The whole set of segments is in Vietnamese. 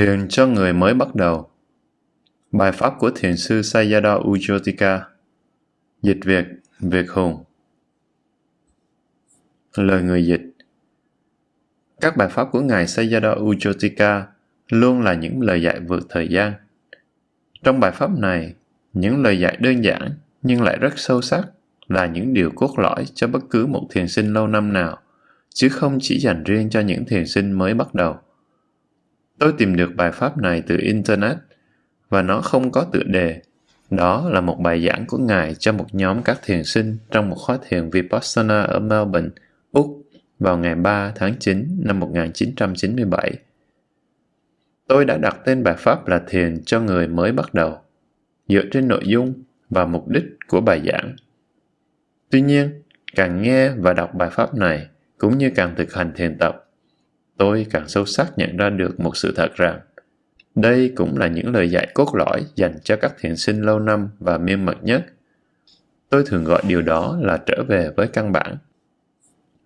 Thiền cho người mới bắt đầu Bài pháp của thiền sư Sayadaw Ujotika Dịch Việt, Việt Hùng Lời người dịch Các bài pháp của Ngài Sayadaw Ujotika luôn là những lời dạy vượt thời gian. Trong bài pháp này, những lời dạy đơn giản nhưng lại rất sâu sắc là những điều cốt lõi cho bất cứ một thiền sinh lâu năm nào, chứ không chỉ dành riêng cho những thiền sinh mới bắt đầu. Tôi tìm được bài pháp này từ Internet và nó không có tựa đề. Đó là một bài giảng của Ngài cho một nhóm các thiền sinh trong một khóa thiền Vipassana ở Melbourne, Úc vào ngày 3 tháng 9 năm 1997. Tôi đã đặt tên bài pháp là thiền cho người mới bắt đầu, dựa trên nội dung và mục đích của bài giảng. Tuy nhiên, càng nghe và đọc bài pháp này, cũng như càng thực hành thiền tập, tôi càng sâu sắc nhận ra được một sự thật rằng, đây cũng là những lời dạy cốt lõi dành cho các thiền sinh lâu năm và miên mật nhất. Tôi thường gọi điều đó là trở về với căn bản.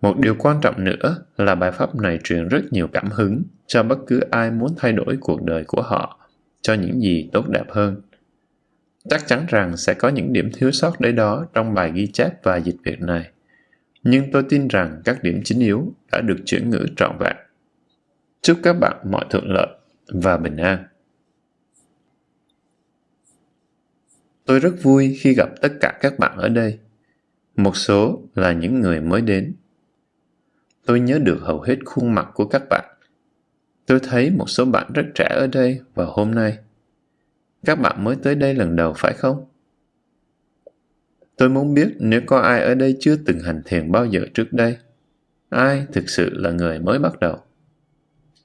Một điều quan trọng nữa là bài pháp này truyền rất nhiều cảm hứng cho bất cứ ai muốn thay đổi cuộc đời của họ cho những gì tốt đẹp hơn. Chắc chắn rằng sẽ có những điểm thiếu sót đấy đó trong bài ghi chép và dịch việc này. Nhưng tôi tin rằng các điểm chính yếu đã được chuyển ngữ trọn vẹn. Chúc các bạn mọi thuận lợi và bình an. Tôi rất vui khi gặp tất cả các bạn ở đây. Một số là những người mới đến. Tôi nhớ được hầu hết khuôn mặt của các bạn. Tôi thấy một số bạn rất trẻ ở đây vào hôm nay. Các bạn mới tới đây lần đầu phải không? Tôi muốn biết nếu có ai ở đây chưa từng hành thiền bao giờ trước đây. Ai thực sự là người mới bắt đầu?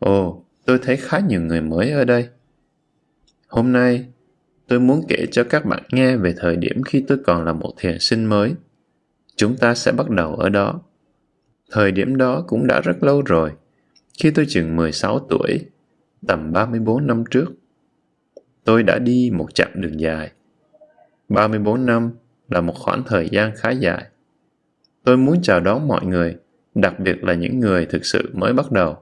Ồ, tôi thấy khá nhiều người mới ở đây. Hôm nay, tôi muốn kể cho các bạn nghe về thời điểm khi tôi còn là một thiền sinh mới. Chúng ta sẽ bắt đầu ở đó. Thời điểm đó cũng đã rất lâu rồi, khi tôi chừng 16 tuổi, tầm 34 năm trước. Tôi đã đi một chặng đường dài. 34 năm là một khoảng thời gian khá dài. Tôi muốn chào đón mọi người, đặc biệt là những người thực sự mới bắt đầu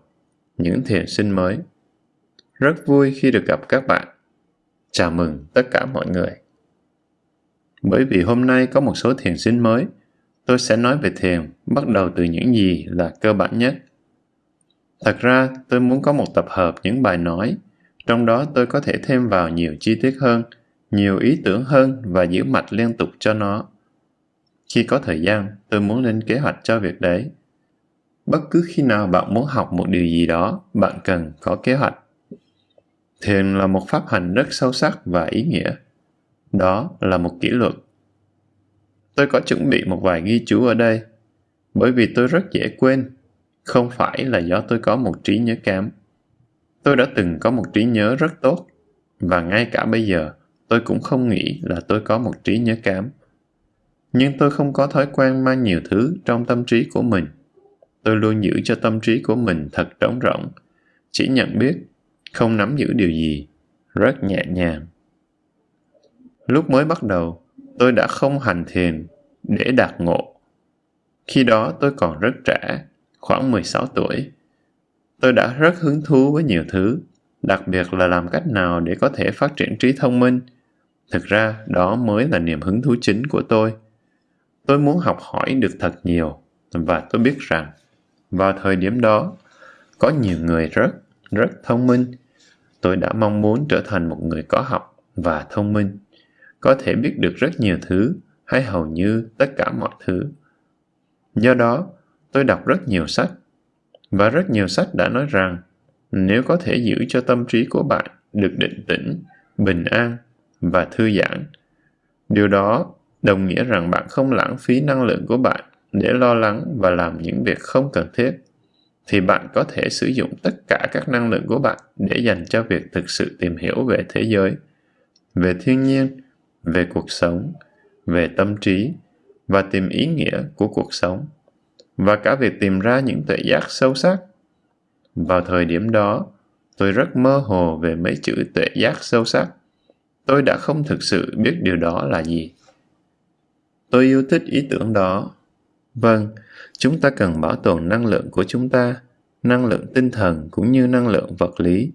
những thiền sinh mới. Rất vui khi được gặp các bạn. Chào mừng tất cả mọi người. Bởi vì hôm nay có một số thiền sinh mới, tôi sẽ nói về thiền bắt đầu từ những gì là cơ bản nhất. Thật ra, tôi muốn có một tập hợp những bài nói, trong đó tôi có thể thêm vào nhiều chi tiết hơn, nhiều ý tưởng hơn và giữ mạch liên tục cho nó. Khi có thời gian, tôi muốn lên kế hoạch cho việc đấy bất cứ khi nào bạn muốn học một điều gì đó, bạn cần có kế hoạch. Thiền là một pháp hành rất sâu sắc và ý nghĩa. Đó là một kỷ luật. Tôi có chuẩn bị một vài ghi chú ở đây, bởi vì tôi rất dễ quên. Không phải là do tôi có một trí nhớ kém. Tôi đã từng có một trí nhớ rất tốt, và ngay cả bây giờ, tôi cũng không nghĩ là tôi có một trí nhớ kém. Nhưng tôi không có thói quen mang nhiều thứ trong tâm trí của mình tôi luôn giữ cho tâm trí của mình thật trống rỗng, chỉ nhận biết, không nắm giữ điều gì, rất nhẹ nhàng. Lúc mới bắt đầu, tôi đã không hành thiền để đạt ngộ. Khi đó tôi còn rất trẻ, khoảng 16 tuổi. Tôi đã rất hứng thú với nhiều thứ, đặc biệt là làm cách nào để có thể phát triển trí thông minh. Thực ra, đó mới là niềm hứng thú chính của tôi. Tôi muốn học hỏi được thật nhiều, và tôi biết rằng vào thời điểm đó, có nhiều người rất, rất thông minh. Tôi đã mong muốn trở thành một người có học và thông minh, có thể biết được rất nhiều thứ hay hầu như tất cả mọi thứ. Do đó, tôi đọc rất nhiều sách, và rất nhiều sách đã nói rằng nếu có thể giữ cho tâm trí của bạn được định tĩnh, bình an và thư giãn, điều đó đồng nghĩa rằng bạn không lãng phí năng lượng của bạn để lo lắng và làm những việc không cần thiết, thì bạn có thể sử dụng tất cả các năng lượng của bạn để dành cho việc thực sự tìm hiểu về thế giới, về thiên nhiên, về cuộc sống, về tâm trí và tìm ý nghĩa của cuộc sống, và cả việc tìm ra những tuệ giác sâu sắc. Vào thời điểm đó, tôi rất mơ hồ về mấy chữ tuệ giác sâu sắc. Tôi đã không thực sự biết điều đó là gì. Tôi yêu thích ý tưởng đó. Vâng, chúng ta cần bảo tồn năng lượng của chúng ta, năng lượng tinh thần cũng như năng lượng vật lý.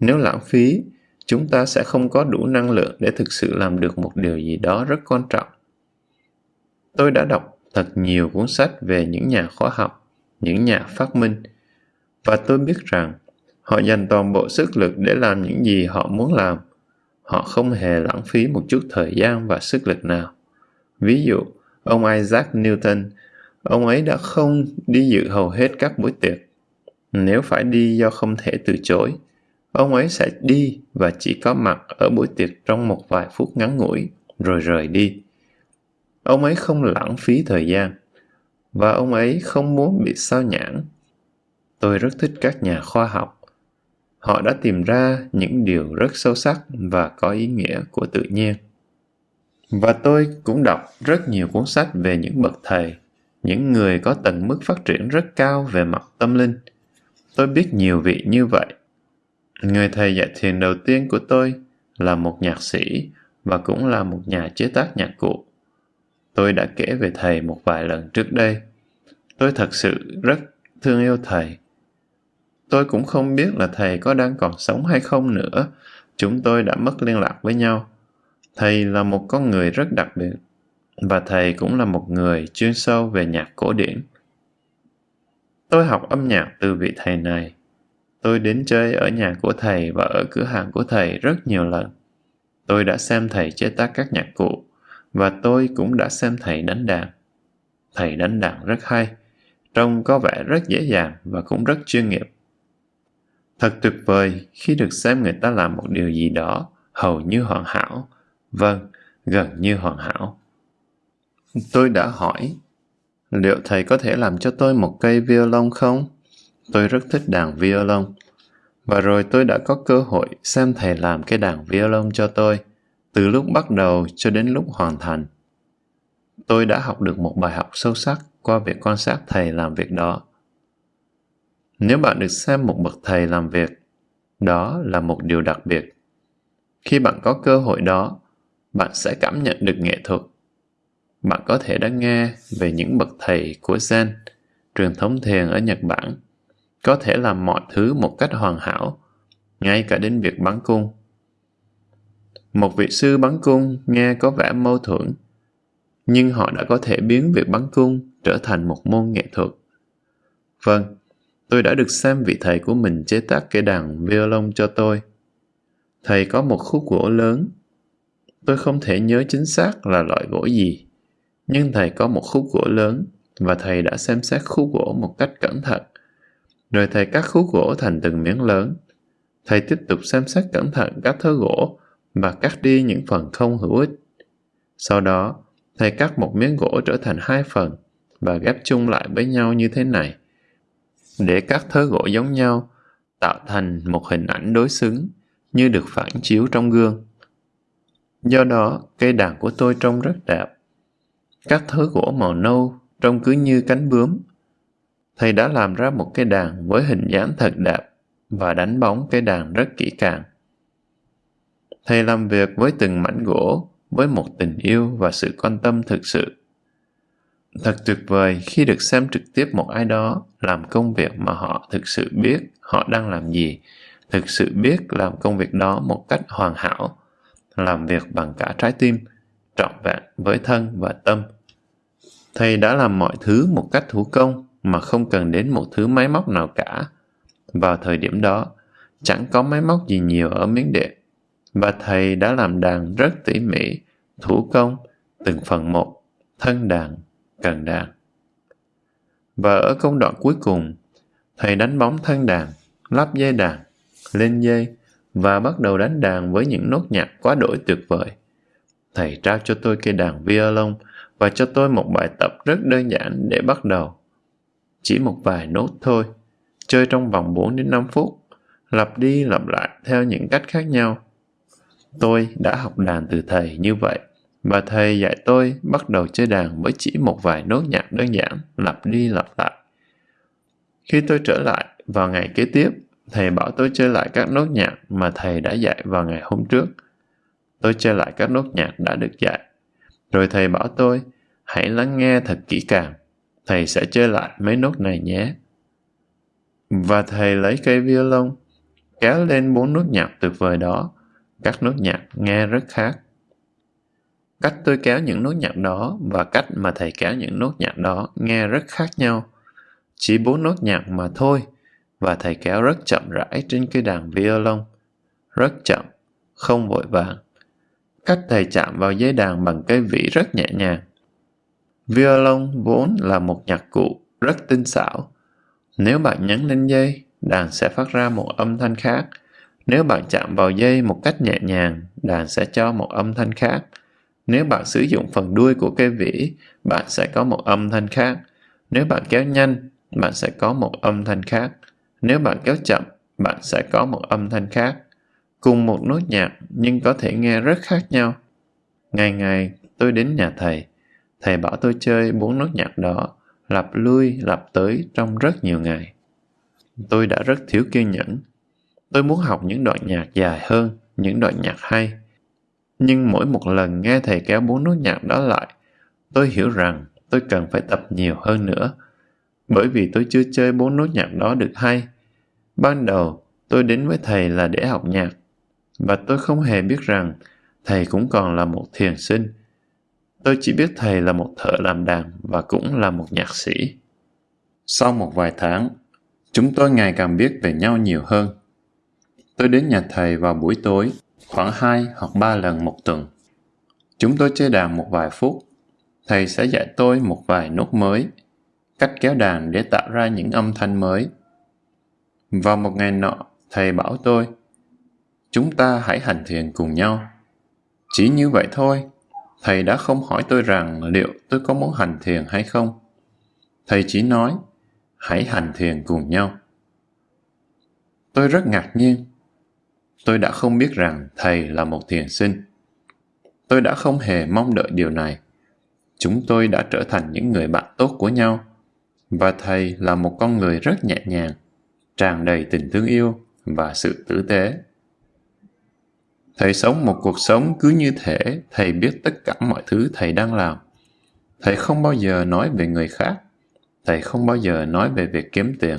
Nếu lãng phí, chúng ta sẽ không có đủ năng lượng để thực sự làm được một điều gì đó rất quan trọng. Tôi đã đọc thật nhiều cuốn sách về những nhà khoa học, những nhà phát minh, và tôi biết rằng họ dành toàn bộ sức lực để làm những gì họ muốn làm. Họ không hề lãng phí một chút thời gian và sức lực nào. Ví dụ, ông Isaac Newton, ông ấy đã không đi dự hầu hết các buổi tiệc. Nếu phải đi do không thể từ chối, ông ấy sẽ đi và chỉ có mặt ở buổi tiệc trong một vài phút ngắn ngủi, rồi rời đi. Ông ấy không lãng phí thời gian, và ông ấy không muốn bị sao nhãn. Tôi rất thích các nhà khoa học. Họ đã tìm ra những điều rất sâu sắc và có ý nghĩa của tự nhiên. Và tôi cũng đọc rất nhiều cuốn sách về những bậc thầy, những người có tầng mức phát triển rất cao về mặt tâm linh. Tôi biết nhiều vị như vậy. Người thầy dạy thiền đầu tiên của tôi là một nhạc sĩ và cũng là một nhà chế tác nhạc cụ. Tôi đã kể về thầy một vài lần trước đây. Tôi thật sự rất thương yêu thầy. Tôi cũng không biết là thầy có đang còn sống hay không nữa. Chúng tôi đã mất liên lạc với nhau. Thầy là một con người rất đặc biệt và thầy cũng là một người chuyên sâu về nhạc cổ điển. Tôi học âm nhạc từ vị thầy này. Tôi đến chơi ở nhà của thầy và ở cửa hàng của thầy rất nhiều lần. Tôi đã xem thầy chế tác các nhạc cụ và tôi cũng đã xem thầy đánh đàn. Thầy đánh đàn rất hay, trông có vẻ rất dễ dàng và cũng rất chuyên nghiệp. Thật tuyệt vời khi được xem người ta làm một điều gì đó hầu như hoàn hảo Vâng, gần như hoàn hảo. Tôi đã hỏi, liệu thầy có thể làm cho tôi một cây violon không? Tôi rất thích đàn violon. Và rồi tôi đã có cơ hội xem thầy làm cái đàn violon cho tôi, từ lúc bắt đầu cho đến lúc hoàn thành. Tôi đã học được một bài học sâu sắc qua việc quan sát thầy làm việc đó. Nếu bạn được xem một bậc thầy làm việc, đó là một điều đặc biệt. Khi bạn có cơ hội đó, bạn sẽ cảm nhận được nghệ thuật. Bạn có thể đã nghe về những bậc thầy của Zen, truyền thống thiền ở Nhật Bản, có thể làm mọi thứ một cách hoàn hảo, ngay cả đến việc bắn cung. Một vị sư bắn cung nghe có vẻ mâu thuẫn, nhưng họ đã có thể biến việc bắn cung trở thành một môn nghệ thuật. Vâng, tôi đã được xem vị thầy của mình chế tác cây đàn violon cho tôi. Thầy có một khúc gỗ lớn Tôi không thể nhớ chính xác là loại gỗ gì, nhưng thầy có một khúc gỗ lớn và thầy đã xem xét khúc gỗ một cách cẩn thận. Rồi thầy cắt khúc gỗ thành từng miếng lớn. Thầy tiếp tục xem xét cẩn thận các thớ gỗ và cắt đi những phần không hữu ích. Sau đó, thầy cắt một miếng gỗ trở thành hai phần và ghép chung lại với nhau như thế này. Để các thớ gỗ giống nhau, tạo thành một hình ảnh đối xứng như được phản chiếu trong gương. Do đó, cây đàn của tôi trông rất đẹp. Các thớ gỗ màu nâu trông cứ như cánh bướm. Thầy đã làm ra một cây đàn với hình dáng thật đẹp và đánh bóng cây đàn rất kỹ càng. Thầy làm việc với từng mảnh gỗ với một tình yêu và sự quan tâm thực sự. Thật tuyệt vời khi được xem trực tiếp một ai đó làm công việc mà họ thực sự biết họ đang làm gì, thực sự biết làm công việc đó một cách hoàn hảo làm việc bằng cả trái tim, trọn vẹn với thân và tâm. Thầy đã làm mọi thứ một cách thủ công mà không cần đến một thứ máy móc nào cả. Vào thời điểm đó, chẳng có máy móc gì nhiều ở miếng điện, và thầy đã làm đàn rất tỉ mỉ, thủ công, từng phần một, thân đàn, cần đàn. Và ở công đoạn cuối cùng, thầy đánh bóng thân đàn, lắp dây đàn, lên dây, và bắt đầu đánh đàn với những nốt nhạc quá đổi tuyệt vời. Thầy trao cho tôi cây đàn violon và cho tôi một bài tập rất đơn giản để bắt đầu. Chỉ một vài nốt thôi, chơi trong vòng 4 đến 5 phút, lặp đi lặp lại theo những cách khác nhau. Tôi đã học đàn từ thầy như vậy, và thầy dạy tôi bắt đầu chơi đàn với chỉ một vài nốt nhạc đơn giản, lặp đi lặp lại. Khi tôi trở lại vào ngày kế tiếp, thầy bảo tôi chơi lại các nốt nhạc mà thầy đã dạy vào ngày hôm trước. Tôi chơi lại các nốt nhạc đã được dạy. Rồi thầy bảo tôi, hãy lắng nghe thật kỹ càng. Thầy sẽ chơi lại mấy nốt này nhé. Và thầy lấy cây violon, kéo lên bốn nốt nhạc tuyệt vời đó, các nốt nhạc nghe rất khác. Cách tôi kéo những nốt nhạc đó và cách mà thầy kéo những nốt nhạc đó nghe rất khác nhau. Chỉ bốn nốt nhạc mà thôi, và thầy kéo rất chậm rãi trên cây đàn violon. Rất chậm, không vội vàng. Cách thầy chạm vào dây đàn bằng cái vĩ rất nhẹ nhàng. Violon vốn là một nhạc cụ rất tinh xảo. Nếu bạn nhấn lên dây, đàn sẽ phát ra một âm thanh khác. Nếu bạn chạm vào dây một cách nhẹ nhàng, đàn sẽ cho một âm thanh khác. Nếu bạn sử dụng phần đuôi của cây vĩ, bạn sẽ có một âm thanh khác. Nếu bạn kéo nhanh, bạn sẽ có một âm thanh khác. Nếu bạn kéo chậm, bạn sẽ có một âm thanh khác. Cùng một nốt nhạc nhưng có thể nghe rất khác nhau. Ngày ngày tôi đến nhà thầy. Thầy bảo tôi chơi bốn nốt nhạc đó, lặp lui lặp tới trong rất nhiều ngày. Tôi đã rất thiếu kiên nhẫn. Tôi muốn học những đoạn nhạc dài hơn, những đoạn nhạc hay. Nhưng mỗi một lần nghe thầy kéo bốn nốt nhạc đó lại, tôi hiểu rằng tôi cần phải tập nhiều hơn nữa. Bởi vì tôi chưa chơi bốn nốt nhạc đó được hay. Ban đầu, tôi đến với thầy là để học nhạc. Và tôi không hề biết rằng thầy cũng còn là một thiền sinh. Tôi chỉ biết thầy là một thợ làm đàn và cũng là một nhạc sĩ. Sau một vài tháng, chúng tôi ngày càng biết về nhau nhiều hơn. Tôi đến nhà thầy vào buổi tối, khoảng 2 hoặc 3 lần một tuần. Chúng tôi chơi đàn một vài phút. Thầy sẽ dạy tôi một vài nốt mới, cách kéo đàn để tạo ra những âm thanh mới. Vào một ngày nọ, thầy bảo tôi, chúng ta hãy hành thiền cùng nhau. Chỉ như vậy thôi, thầy đã không hỏi tôi rằng liệu tôi có muốn hành thiền hay không. Thầy chỉ nói, hãy hành thiền cùng nhau. Tôi rất ngạc nhiên. Tôi đã không biết rằng thầy là một thiền sinh. Tôi đã không hề mong đợi điều này. Chúng tôi đã trở thành những người bạn tốt của nhau. Và thầy là một con người rất nhẹ nhàng, tràn đầy tình thương yêu và sự tử tế. Thầy sống một cuộc sống cứ như thể thầy biết tất cả mọi thứ thầy đang làm. Thầy không bao giờ nói về người khác. Thầy không bao giờ nói về việc kiếm tiền,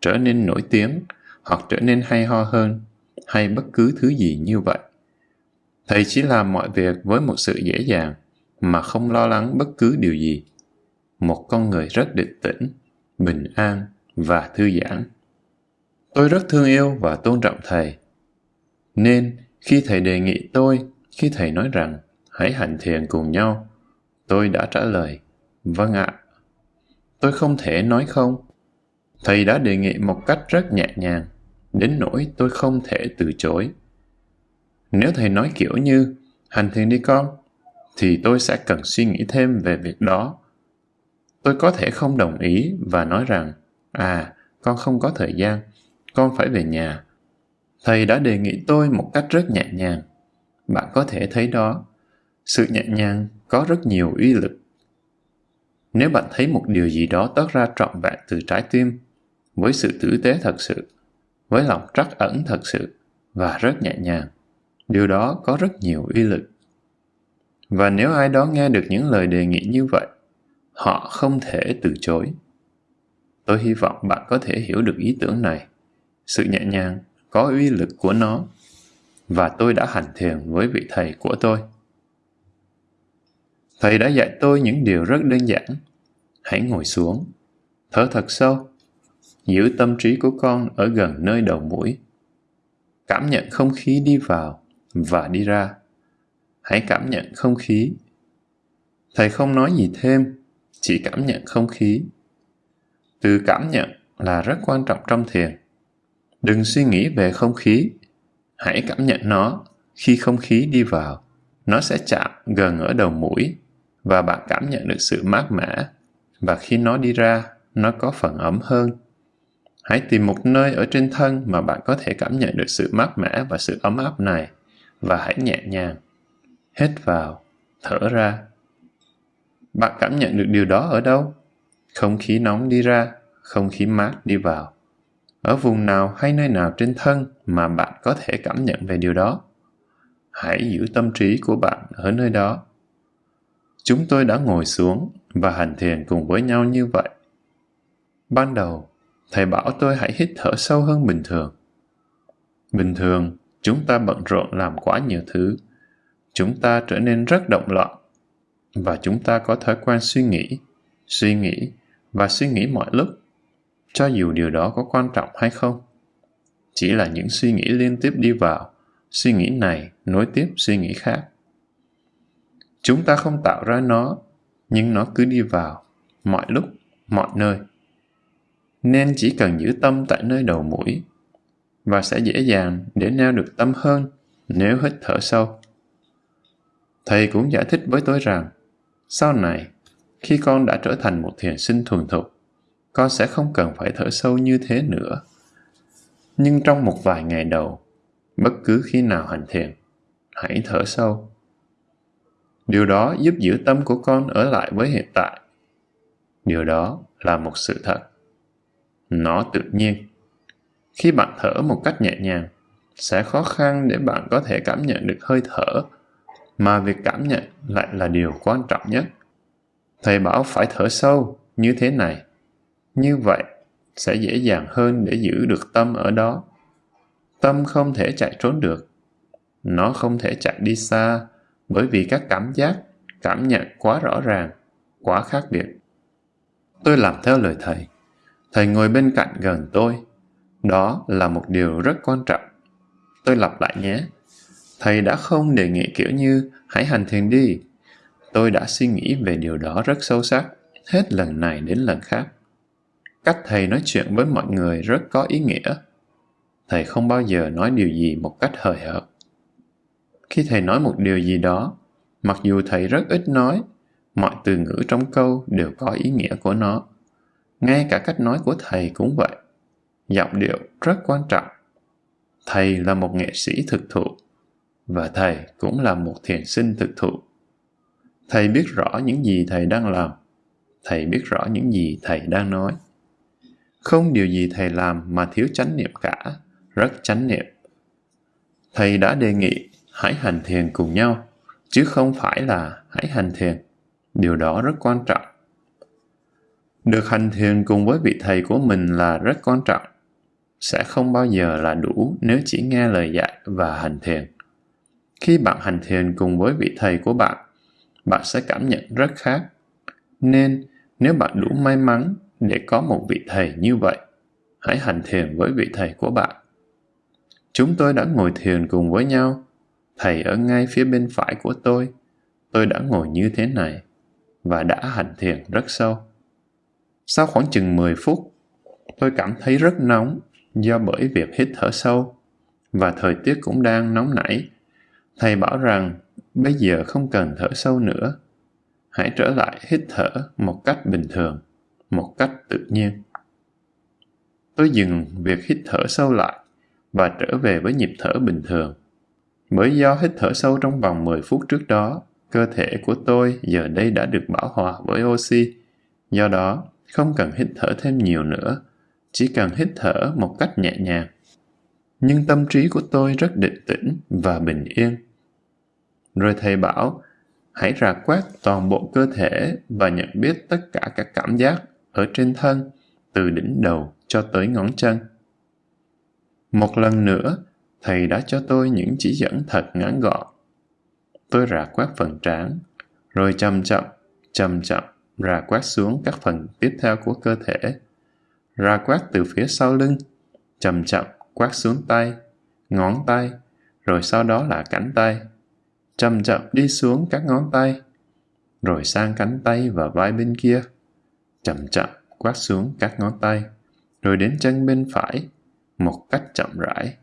trở nên nổi tiếng hoặc trở nên hay ho hơn hay bất cứ thứ gì như vậy. Thầy chỉ làm mọi việc với một sự dễ dàng mà không lo lắng bất cứ điều gì. Một con người rất định tĩnh, bình an và thư giãn. Tôi rất thương yêu và tôn trọng thầy. Nên khi thầy đề nghị tôi, khi thầy nói rằng hãy hành thiền cùng nhau, tôi đã trả lời, vâng ạ. Tôi không thể nói không. Thầy đã đề nghị một cách rất nhẹ nhàng, đến nỗi tôi không thể từ chối. Nếu thầy nói kiểu như, hành thiền đi con, thì tôi sẽ cần suy nghĩ thêm về việc đó. Tôi có thể không đồng ý và nói rằng, à, con không có thời gian, con phải về nhà. Thầy đã đề nghị tôi một cách rất nhẹ nhàng. Bạn có thể thấy đó, sự nhẹ nhàng có rất nhiều uy lực. Nếu bạn thấy một điều gì đó toát ra trọn vẹn từ trái tim, với sự tử tế thật sự, với lòng trắc ẩn thật sự và rất nhẹ nhàng, điều đó có rất nhiều uy lực. Và nếu ai đó nghe được những lời đề nghị như vậy, họ không thể từ chối. Tôi hy vọng bạn có thể hiểu được ý tưởng này. Sự nhẹ nhàng có uy lực của nó và tôi đã hành thiền với vị thầy của tôi. Thầy đã dạy tôi những điều rất đơn giản. Hãy ngồi xuống, thở thật sâu, giữ tâm trí của con ở gần nơi đầu mũi. Cảm nhận không khí đi vào và đi ra. Hãy cảm nhận không khí. Thầy không nói gì thêm, chỉ cảm nhận không khí. Từ cảm nhận là rất quan trọng trong thiền. Đừng suy nghĩ về không khí. Hãy cảm nhận nó khi không khí đi vào. Nó sẽ chạm gần ở đầu mũi và bạn cảm nhận được sự mát mẻ. Và khi nó đi ra, nó có phần ấm hơn. Hãy tìm một nơi ở trên thân mà bạn có thể cảm nhận được sự mát mẻ và sự ấm áp này và hãy nhẹ nhàng. Hít vào, thở ra. Bạn cảm nhận được điều đó ở đâu? Không khí nóng đi ra, không khí mát đi vào ở vùng nào hay nơi nào trên thân mà bạn có thể cảm nhận về điều đó. Hãy giữ tâm trí của bạn ở nơi đó. Chúng tôi đã ngồi xuống và hành thiền cùng với nhau như vậy. Ban đầu thầy bảo tôi hãy hít thở sâu hơn bình thường. Bình thường, chúng ta bận rộn làm quá nhiều thứ. Chúng ta trở nên rất động loạn. Và chúng ta có thói quen suy nghĩ, suy nghĩ và suy nghĩ mọi lúc, cho dù điều đó có quan trọng hay không. Chỉ là những suy nghĩ liên tiếp đi vào, suy nghĩ này nối tiếp suy nghĩ khác. Chúng ta không tạo ra nó, nhưng nó cứ đi vào, mọi lúc, mọi nơi. Nên chỉ cần giữ tâm tại nơi đầu mũi, và sẽ dễ dàng để neo được tâm hơn nếu hít thở sâu. Thầy cũng giải thích với tôi rằng, sau này, khi con đã trở thành một thiền sinh thuần thục, con sẽ không cần phải thở sâu như thế nữa. Nhưng trong một vài ngày đầu, bất cứ khi nào hành thiền, hãy thở sâu. Điều đó giúp giữ tâm của con ở lại với hiện tại. Điều đó là một sự thật. Nó tự nhiên. Khi bạn thở một cách nhẹ nhàng, sẽ khó khăn để bạn có thể cảm nhận được hơi thở, mà việc cảm nhận lại là điều quan trọng nhất. Thầy bảo phải thở sâu như thế này. Như vậy sẽ dễ dàng hơn để giữ được tâm ở đó. Tâm không thể chạy trốn được. Nó không thể chạy đi xa bởi vì các cảm giác, cảm nhận quá rõ ràng, quá khác biệt. Tôi làm theo lời thầy. Thầy ngồi bên cạnh gần tôi. Đó là một điều rất quan trọng. Tôi lặp lại nhé. Thầy đã không đề nghị kiểu như hãy hành thiền đi. Tôi đã suy nghĩ về điều đó rất sâu sắc, hết lần này đến lần khác. Cách thầy nói chuyện với mọi người rất có ý nghĩa. Thầy không bao giờ nói điều gì một cách hời hợt. Khi thầy nói một điều gì đó, mặc dù thầy rất ít nói, mọi từ ngữ trong câu đều có ý nghĩa của nó. Ngay cả cách nói của thầy cũng vậy. Giọng điệu rất quan trọng. Thầy là một nghệ sĩ thực thụ, và thầy cũng là một thiền sinh thực thụ. Thầy biết rõ những gì thầy đang làm. Thầy biết rõ những gì thầy đang nói. Không điều gì thầy làm mà thiếu chánh niệm cả, rất chánh niệm. Thầy đã đề nghị hãy hành thiền cùng nhau, chứ không phải là hãy hành thiền. Điều đó rất quan trọng. Được hành thiền cùng với vị thầy của mình là rất quan trọng. Sẽ không bao giờ là đủ nếu chỉ nghe lời dạy và hành thiền. Khi bạn hành thiền cùng với vị thầy của bạn, bạn sẽ cảm nhận rất khác. Nên, nếu bạn đủ may mắn để có một vị thầy như vậy, hãy hành thiền với vị thầy của bạn. Chúng tôi đã ngồi thiền cùng với nhau. Thầy ở ngay phía bên phải của tôi. Tôi đã ngồi như thế này và đã hành thiền rất sâu. Sau khoảng chừng 10 phút, tôi cảm thấy rất nóng do bởi việc hít thở sâu và thời tiết cũng đang nóng nảy. Thầy bảo rằng bây giờ không cần thở sâu nữa. Hãy trở lại hít thở một cách bình thường, một cách tự nhiên. Tôi dừng việc hít thở sâu lại và trở về với nhịp thở bình thường. Bởi do hít thở sâu trong vòng 10 phút trước đó, cơ thể của tôi giờ đây đã được bảo hòa với oxy. Do đó, không cần hít thở thêm nhiều nữa, chỉ cần hít thở một cách nhẹ nhàng. Nhưng tâm trí của tôi rất định tĩnh và bình yên. Rồi thầy bảo, hãy rà quét toàn bộ cơ thể và nhận biết tất cả các cảm giác ở trên thân, từ đỉnh đầu cho tới ngón chân. Một lần nữa, thầy đã cho tôi những chỉ dẫn thật ngắn gọn. Tôi rà quét phần trán, rồi chậm chậm, chậm chậm rà quét xuống các phần tiếp theo của cơ thể. Rà quét từ phía sau lưng, chậm chậm quét xuống tay, ngón tay, rồi sau đó là cánh tay. Chậm chậm đi xuống các ngón tay, rồi sang cánh tay và vai bên kia. Chậm chậm quát xuống các ngón tay, rồi đến chân bên phải, một cách chậm rãi.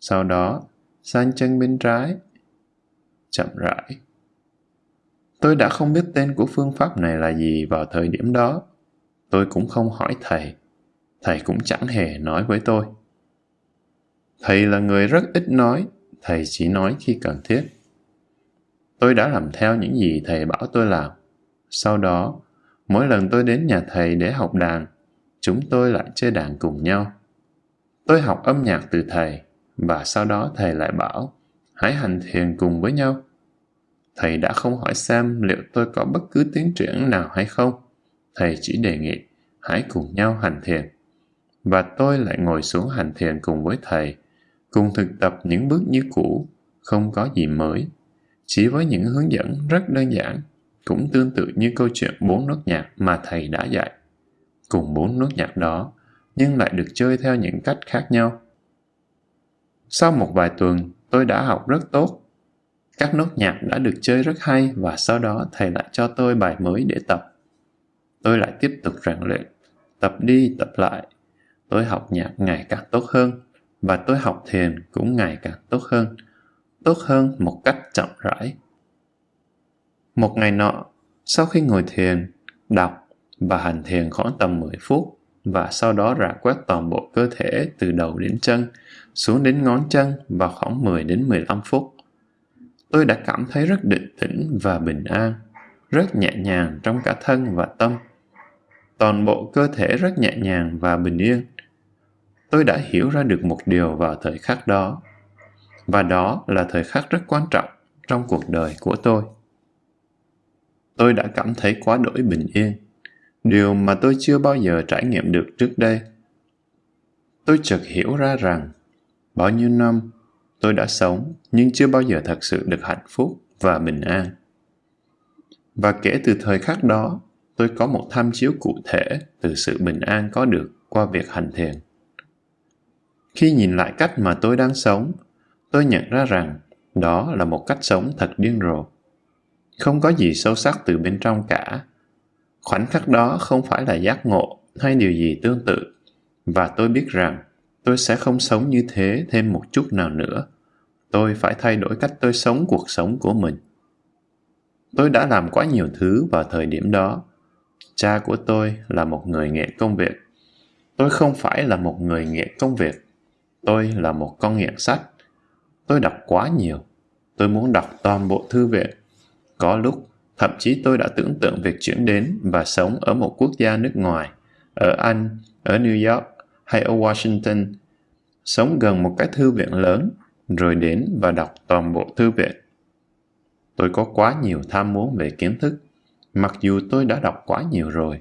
Sau đó, sang chân bên trái. Chậm rãi. Tôi đã không biết tên của phương pháp này là gì vào thời điểm đó. Tôi cũng không hỏi thầy. Thầy cũng chẳng hề nói với tôi. Thầy là người rất ít nói, thầy chỉ nói khi cần thiết. Tôi đã làm theo những gì thầy bảo tôi làm. Sau đó, mỗi lần tôi đến nhà thầy để học đàn, chúng tôi lại chơi đàn cùng nhau. Tôi học âm nhạc từ thầy, và sau đó thầy lại bảo, hãy hành thiền cùng với nhau. Thầy đã không hỏi xem liệu tôi có bất cứ tiến triển nào hay không. Thầy chỉ đề nghị, hãy cùng nhau hành thiền. Và tôi lại ngồi xuống hành thiền cùng với thầy, cùng thực tập những bước như cũ, không có gì mới. Chỉ với những hướng dẫn rất đơn giản, cũng tương tự như câu chuyện bốn nốt nhạc mà thầy đã dạy. Cùng bốn nốt nhạc đó, nhưng lại được chơi theo những cách khác nhau. Sau một vài tuần, tôi đã học rất tốt. Các nốt nhạc đã được chơi rất hay và sau đó thầy lại cho tôi bài mới để tập. Tôi lại tiếp tục rèn luyện, tập đi tập lại. Tôi học nhạc ngày càng tốt hơn và tôi học thiền cũng ngày càng tốt hơn. Tốt hơn một cách chậm rãi. Một ngày nọ, sau khi ngồi thiền, đọc và hành thiền khoảng tầm 10 phút và sau đó rà quét toàn bộ cơ thể từ đầu đến chân, xuống đến ngón chân vào khoảng 10 đến 15 phút. Tôi đã cảm thấy rất định tĩnh và bình an, rất nhẹ nhàng trong cả thân và tâm. Toàn bộ cơ thể rất nhẹ nhàng và bình yên. Tôi đã hiểu ra được một điều vào thời khắc đó. Và đó là thời khắc rất quan trọng trong cuộc đời của tôi. Tôi đã cảm thấy quá đổi bình yên, điều mà tôi chưa bao giờ trải nghiệm được trước đây. Tôi chợt hiểu ra rằng bao nhiêu năm tôi đã sống nhưng chưa bao giờ thật sự được hạnh phúc và bình an. Và kể từ thời khắc đó, tôi có một tham chiếu cụ thể từ sự bình an có được qua việc hành thiền. Khi nhìn lại cách mà tôi đang sống, tôi nhận ra rằng đó là một cách sống thật điên rồ. Không có gì sâu sắc từ bên trong cả. Khoảnh khắc đó không phải là giác ngộ hay điều gì tương tự. Và tôi biết rằng tôi sẽ không sống như thế thêm một chút nào nữa. Tôi phải thay đổi cách tôi sống cuộc sống của mình. Tôi đã làm quá nhiều thứ vào thời điểm đó. Cha của tôi là một người nghệ công việc. Tôi không phải là một người nghệ công việc. Tôi là một con nghiện sách. Tôi đọc quá nhiều. Tôi muốn đọc toàn bộ thư viện. Có lúc, thậm chí tôi đã tưởng tượng việc chuyển đến và sống ở một quốc gia nước ngoài, ở Anh, ở New York hay ở Washington, sống gần một cái thư viện lớn, rồi đến và đọc toàn bộ thư viện. Tôi có quá nhiều tham muốn về kiến thức, mặc dù tôi đã đọc quá nhiều rồi.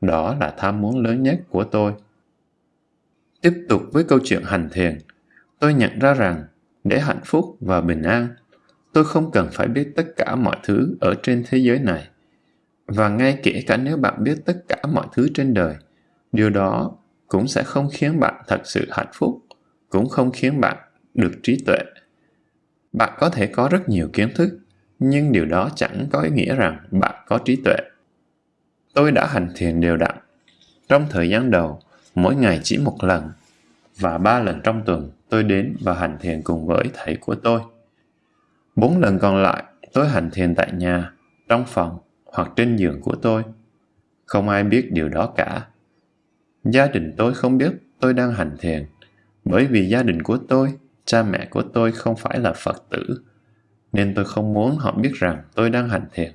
Đó là tham muốn lớn nhất của tôi. Tiếp tục với câu chuyện hành thiền, tôi nhận ra rằng để hạnh phúc và bình an, tôi không cần phải biết tất cả mọi thứ ở trên thế giới này. Và ngay kể cả nếu bạn biết tất cả mọi thứ trên đời, điều đó cũng sẽ không khiến bạn thật sự hạnh phúc, cũng không khiến bạn được trí tuệ. Bạn có thể có rất nhiều kiến thức, nhưng điều đó chẳng có ý nghĩa rằng bạn có trí tuệ. Tôi đã hành thiền đều đặn. Trong thời gian đầu, mỗi ngày chỉ một lần, và ba lần trong tuần tôi đến và hành thiền cùng với thầy của tôi. Bốn lần còn lại, tôi hành thiền tại nhà, trong phòng hoặc trên giường của tôi. Không ai biết điều đó cả. Gia đình tôi không biết tôi đang hành thiền, bởi vì gia đình của tôi, cha mẹ của tôi không phải là Phật tử, nên tôi không muốn họ biết rằng tôi đang hành thiền.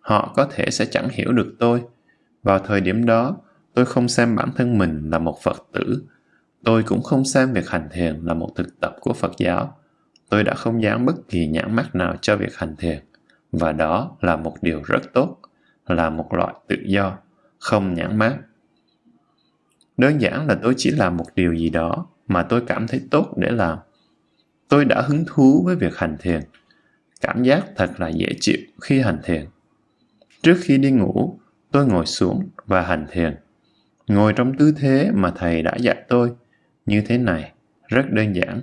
Họ có thể sẽ chẳng hiểu được tôi. Vào thời điểm đó, tôi không xem bản thân mình là một Phật tử. Tôi cũng không xem việc hành thiền là một thực tập của Phật giáo. Tôi đã không dán bất kỳ nhãn mắc nào cho việc hành thiền. Và đó là một điều rất tốt, là một loại tự do, không nhãn mát. Đơn giản là tôi chỉ làm một điều gì đó mà tôi cảm thấy tốt để làm. Tôi đã hứng thú với việc hành thiền. Cảm giác thật là dễ chịu khi hành thiền. Trước khi đi ngủ, tôi ngồi xuống và hành thiền. Ngồi trong tư thế mà thầy đã dạy tôi, như thế này, rất đơn giản.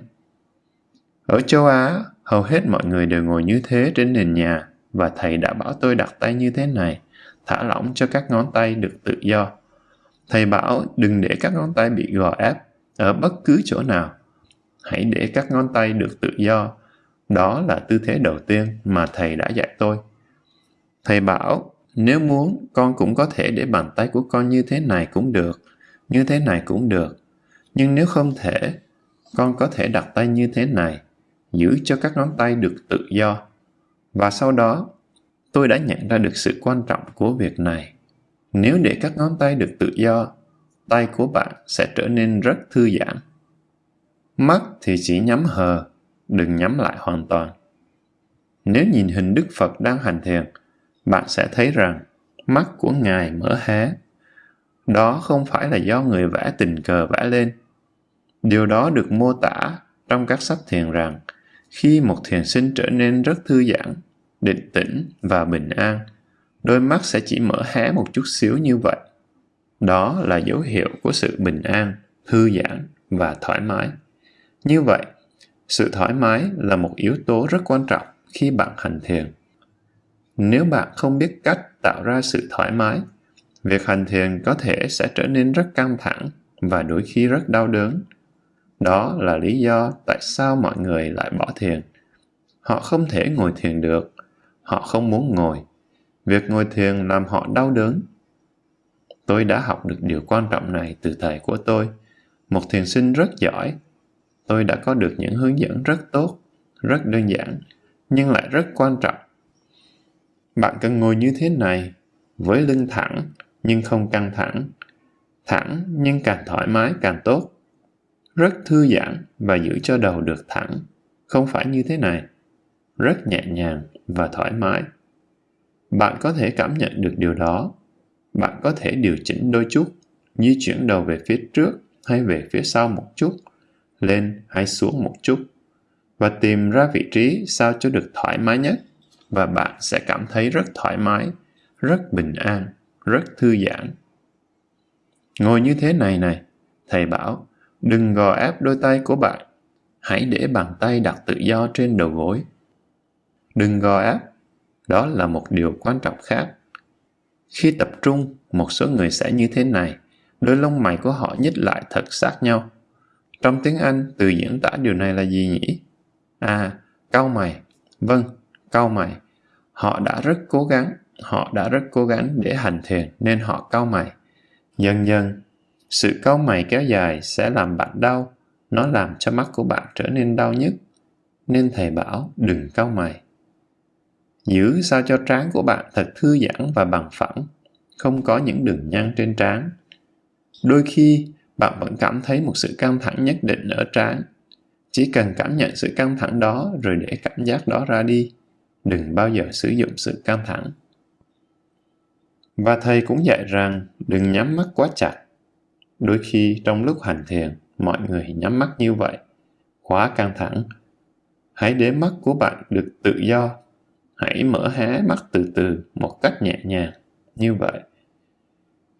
Ở châu Á, hầu hết mọi người đều ngồi như thế trên nền nhà và thầy đã bảo tôi đặt tay như thế này, thả lỏng cho các ngón tay được tự do. Thầy bảo đừng để các ngón tay bị gò ép ở bất cứ chỗ nào. Hãy để các ngón tay được tự do. Đó là tư thế đầu tiên mà thầy đã dạy tôi. Thầy bảo nếu muốn con cũng có thể để bàn tay của con như thế này cũng được, như thế này cũng được. Nhưng nếu không thể, con có thể đặt tay như thế này, giữ cho các ngón tay được tự do. Và sau đó, tôi đã nhận ra được sự quan trọng của việc này. Nếu để các ngón tay được tự do, tay của bạn sẽ trở nên rất thư giãn. Mắt thì chỉ nhắm hờ, đừng nhắm lại hoàn toàn. Nếu nhìn hình Đức Phật đang hành thiền, bạn sẽ thấy rằng mắt của Ngài mở hé. Đó không phải là do người vẽ tình cờ vẽ lên. Điều đó được mô tả trong các sách thiền rằng khi một thiền sinh trở nên rất thư giãn, định tĩnh và bình an, đôi mắt sẽ chỉ mở hé một chút xíu như vậy. Đó là dấu hiệu của sự bình an, thư giãn và thoải mái. Như vậy, sự thoải mái là một yếu tố rất quan trọng khi bạn hành thiền. Nếu bạn không biết cách tạo ra sự thoải mái, việc hành thiền có thể sẽ trở nên rất căng thẳng và đôi khi rất đau đớn. Đó là lý do tại sao mọi người lại bỏ thiền. Họ không thể ngồi thiền được, họ không muốn ngồi. Việc ngồi thiền làm họ đau đớn. Tôi đã học được điều quan trọng này từ thầy của tôi, một thiền sinh rất giỏi. Tôi đã có được những hướng dẫn rất tốt, rất đơn giản, nhưng lại rất quan trọng. Bạn cần ngồi như thế này, với lưng thẳng nhưng không căng thẳng, thẳng nhưng càng thoải mái càng tốt. Rất thư giãn và giữ cho đầu được thẳng, không phải như thế này. Rất nhẹ nhàng và thoải mái. Bạn có thể cảm nhận được điều đó. Bạn có thể điều chỉnh đôi chút, di chuyển đầu về phía trước hay về phía sau một chút, lên hay xuống một chút, và tìm ra vị trí sao cho được thoải mái nhất, và bạn sẽ cảm thấy rất thoải mái, rất bình an, rất thư giãn. Ngồi như thế này này, thầy bảo, đừng gò ép đôi tay của bạn, hãy để bàn tay đặt tự do trên đầu gối. Đừng gò ép, đó là một điều quan trọng khác. Khi tập trung, một số người sẽ như thế này, đôi lông mày của họ nhích lại thật sát nhau. Trong tiếng Anh, từ diễn tả điều này là gì nhỉ? À, cau mày. Vâng, cau mày. Họ đã rất cố gắng, họ đã rất cố gắng để hành thiền nên họ cau mày. Dần dần, sự cau mày kéo dài sẽ làm bạn đau, nó làm cho mắt của bạn trở nên đau nhất. Nên thầy bảo đừng cau mày. Giữ sao cho trán của bạn thật thư giãn và bằng phẳng, không có những đường nhăn trên trán. Đôi khi, bạn vẫn cảm thấy một sự căng thẳng nhất định ở trán. Chỉ cần cảm nhận sự căng thẳng đó rồi để cảm giác đó ra đi. Đừng bao giờ sử dụng sự căng thẳng. Và thầy cũng dạy rằng đừng nhắm mắt quá chặt. Đôi khi trong lúc hành thiền, mọi người nhắm mắt như vậy, quá căng thẳng. Hãy để mắt của bạn được tự do. Hãy mở hé mắt từ từ một cách nhẹ nhàng như vậy.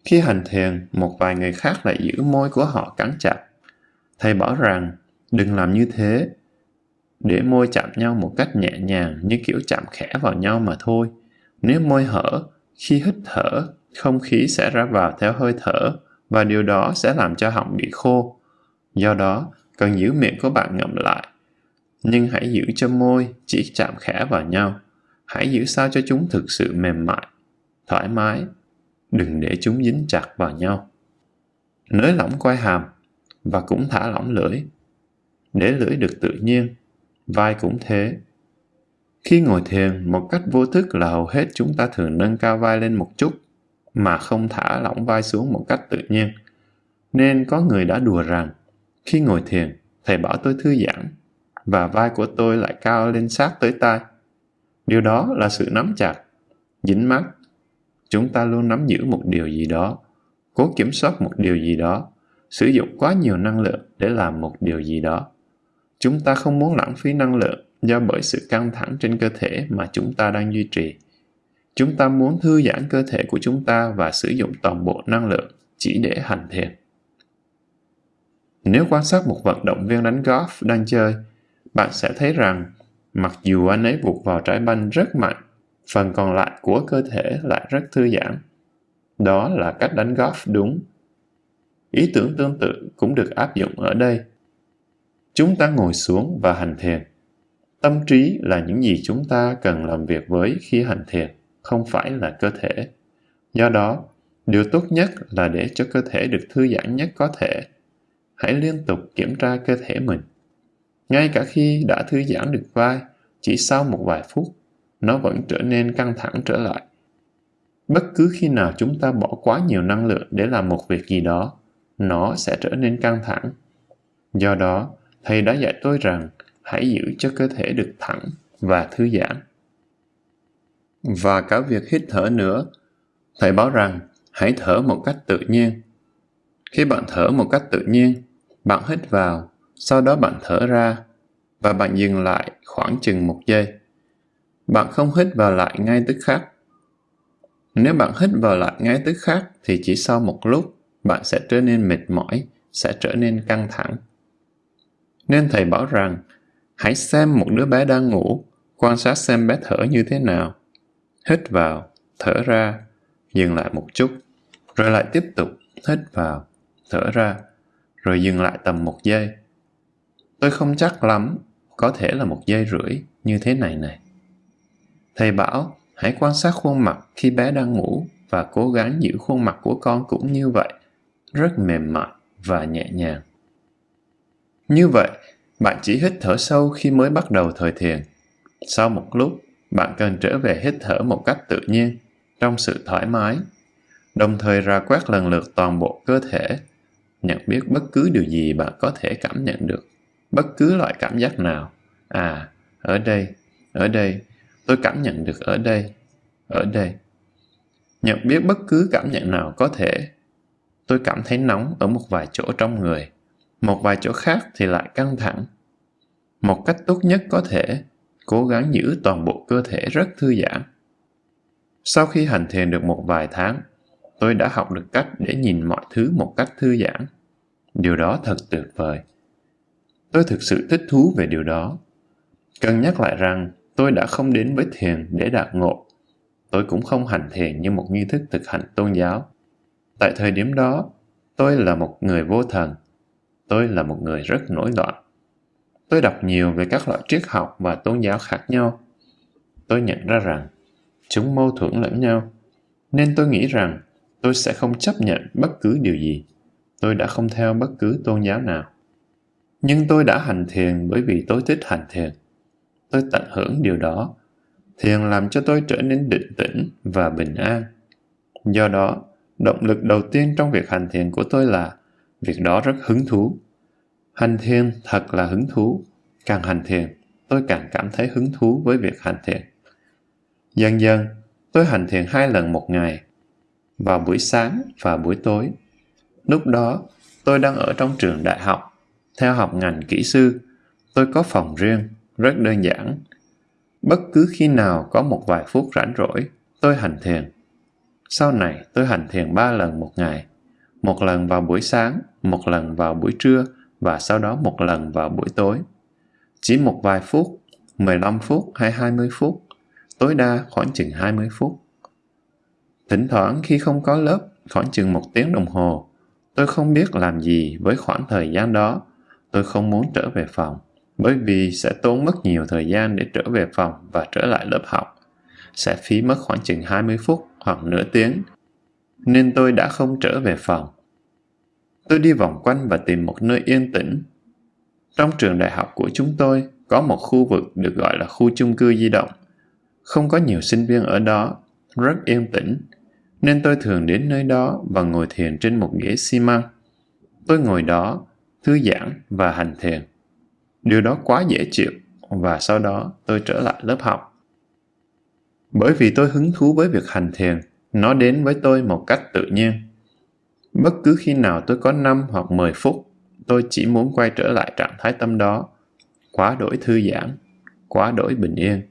Khi hành thiền một vài người khác lại giữ môi của họ cắn chặt. Thầy bảo rằng đừng làm như thế. Để môi chạm nhau một cách nhẹ nhàng như kiểu chạm khẽ vào nhau mà thôi. Nếu môi hở khi hít thở không khí sẽ ra vào theo hơi thở và điều đó sẽ làm cho họng bị khô do đó cần giữ miệng của bạn ngậm lại nhưng hãy giữ cho môi chỉ chạm khẽ vào nhau hãy giữ sao cho chúng thực sự mềm mại, thoải mái, đừng để chúng dính chặt vào nhau. Nới lỏng quai hàm và cũng thả lỏng lưỡi. Để lưỡi được tự nhiên, vai cũng thế. Khi ngồi thiền, một cách vô thức là hầu hết chúng ta thường nâng cao vai lên một chút, mà không thả lỏng vai xuống một cách tự nhiên. Nên có người đã đùa rằng, khi ngồi thiền, thầy bảo tôi thư giãn, và vai của tôi lại cao lên sát tới tai. Điều đó là sự nắm chặt, dính mắt. Chúng ta luôn nắm giữ một điều gì đó, cố kiểm soát một điều gì đó, sử dụng quá nhiều năng lượng để làm một điều gì đó. Chúng ta không muốn lãng phí năng lượng do bởi sự căng thẳng trên cơ thể mà chúng ta đang duy trì. Chúng ta muốn thư giãn cơ thể của chúng ta và sử dụng toàn bộ năng lượng chỉ để hành thiền. Nếu quan sát một vận động viên đánh golf đang chơi, bạn sẽ thấy rằng Mặc dù anh ấy buộc vào trái banh rất mạnh, phần còn lại của cơ thể lại rất thư giãn. Đó là cách đánh golf đúng. Ý tưởng tương tự cũng được áp dụng ở đây. Chúng ta ngồi xuống và hành thiền. Tâm trí là những gì chúng ta cần làm việc với khi hành thiền, không phải là cơ thể. Do đó, điều tốt nhất là để cho cơ thể được thư giãn nhất có thể. Hãy liên tục kiểm tra cơ thể mình. Ngay cả khi đã thư giãn được vai, chỉ sau một vài phút, nó vẫn trở nên căng thẳng trở lại. Bất cứ khi nào chúng ta bỏ quá nhiều năng lượng để làm một việc gì đó, nó sẽ trở nên căng thẳng. Do đó, thầy đã dạy tôi rằng hãy giữ cho cơ thể được thẳng và thư giãn. Và cả việc hít thở nữa, thầy bảo rằng hãy thở một cách tự nhiên. Khi bạn thở một cách tự nhiên, bạn hít vào, sau đó bạn thở ra và bạn dừng lại khoảng chừng một giây. Bạn không hít vào lại ngay tức khắc. Nếu bạn hít vào lại ngay tức khắc thì chỉ sau một lúc bạn sẽ trở nên mệt mỏi, sẽ trở nên căng thẳng. Nên thầy bảo rằng hãy xem một đứa bé đang ngủ, quan sát xem bé thở như thế nào. Hít vào, thở ra, dừng lại một chút, rồi lại tiếp tục hít vào, thở ra, rồi dừng lại tầm một giây. Tôi không chắc lắm, có thể là một giây rưỡi như thế này này. Thầy bảo hãy quan sát khuôn mặt khi bé đang ngủ và cố gắng giữ khuôn mặt của con cũng như vậy, rất mềm mại và nhẹ nhàng. Như vậy, bạn chỉ hít thở sâu khi mới bắt đầu thời thiền. Sau một lúc, bạn cần trở về hít thở một cách tự nhiên, trong sự thoải mái, đồng thời ra quét lần lượt toàn bộ cơ thể, nhận biết bất cứ điều gì bạn có thể cảm nhận được, bất cứ loại cảm giác nào. À, ở đây, ở đây, tôi cảm nhận được ở đây, ở đây. Nhận biết bất cứ cảm nhận nào có thể. Tôi cảm thấy nóng ở một vài chỗ trong người, một vài chỗ khác thì lại căng thẳng. Một cách tốt nhất có thể, cố gắng giữ toàn bộ cơ thể rất thư giãn. Sau khi hành thiền được một vài tháng, tôi đã học được cách để nhìn mọi thứ một cách thư giãn. Điều đó thật tuyệt vời. Tôi thực sự thích thú về điều đó. Cần nhắc lại rằng tôi đã không đến với thiền để đạt ngộ. Tôi cũng không hành thiền như một nghi thức thực hành tôn giáo. Tại thời điểm đó, tôi là một người vô thần. Tôi là một người rất nổi loạn. Tôi đọc nhiều về các loại triết học và tôn giáo khác nhau. Tôi nhận ra rằng chúng mâu thuẫn lẫn nhau, nên tôi nghĩ rằng tôi sẽ không chấp nhận bất cứ điều gì. Tôi đã không theo bất cứ tôn giáo nào. Nhưng tôi đã hành thiền bởi vì tôi thích hành thiền. Tôi tận hưởng điều đó. Thiền làm cho tôi trở nên định tĩnh và bình an. Do đó, động lực đầu tiên trong việc hành thiền của tôi là việc đó rất hứng thú. Hành thiền thật là hứng thú. Càng hành thiền, tôi càng cảm thấy hứng thú với việc hành thiền. Dần dần, tôi hành thiền hai lần một ngày, vào buổi sáng và buổi tối. Lúc đó, tôi đang ở trong trường đại học, theo học ngành kỹ sư. Tôi có phòng riêng, rất đơn giản. Bất cứ khi nào có một vài phút rảnh rỗi, tôi hành thiền. Sau này, tôi hành thiền ba lần một ngày. Một lần vào buổi sáng, một lần vào buổi trưa và sau đó một lần vào buổi tối. Chỉ một vài phút, 15 phút hay 20 phút, tối đa khoảng chừng 20 phút. Thỉnh thoảng khi không có lớp, khoảng chừng một tiếng đồng hồ, tôi không biết làm gì với khoảng thời gian đó. Tôi không muốn trở về phòng, bởi vì sẽ tốn mất nhiều thời gian để trở về phòng và trở lại lớp học. Sẽ phí mất khoảng chừng 20 phút hoặc nửa tiếng, nên tôi đã không trở về phòng. Tôi đi vòng quanh và tìm một nơi yên tĩnh. Trong trường đại học của chúng tôi có một khu vực được gọi là khu chung cư di động. Không có nhiều sinh viên ở đó, rất yên tĩnh, nên tôi thường đến nơi đó và ngồi thiền trên một ghế xi măng. Tôi ngồi đó, thư giãn và hành thiền. Điều đó quá dễ chịu và sau đó tôi trở lại lớp học. Bởi vì tôi hứng thú với việc hành thiền, nó đến với tôi một cách tự nhiên. Bất cứ khi nào tôi có 5 hoặc 10 phút, tôi chỉ muốn quay trở lại trạng thái tâm đó, quá đổi thư giãn, quá đổi bình yên.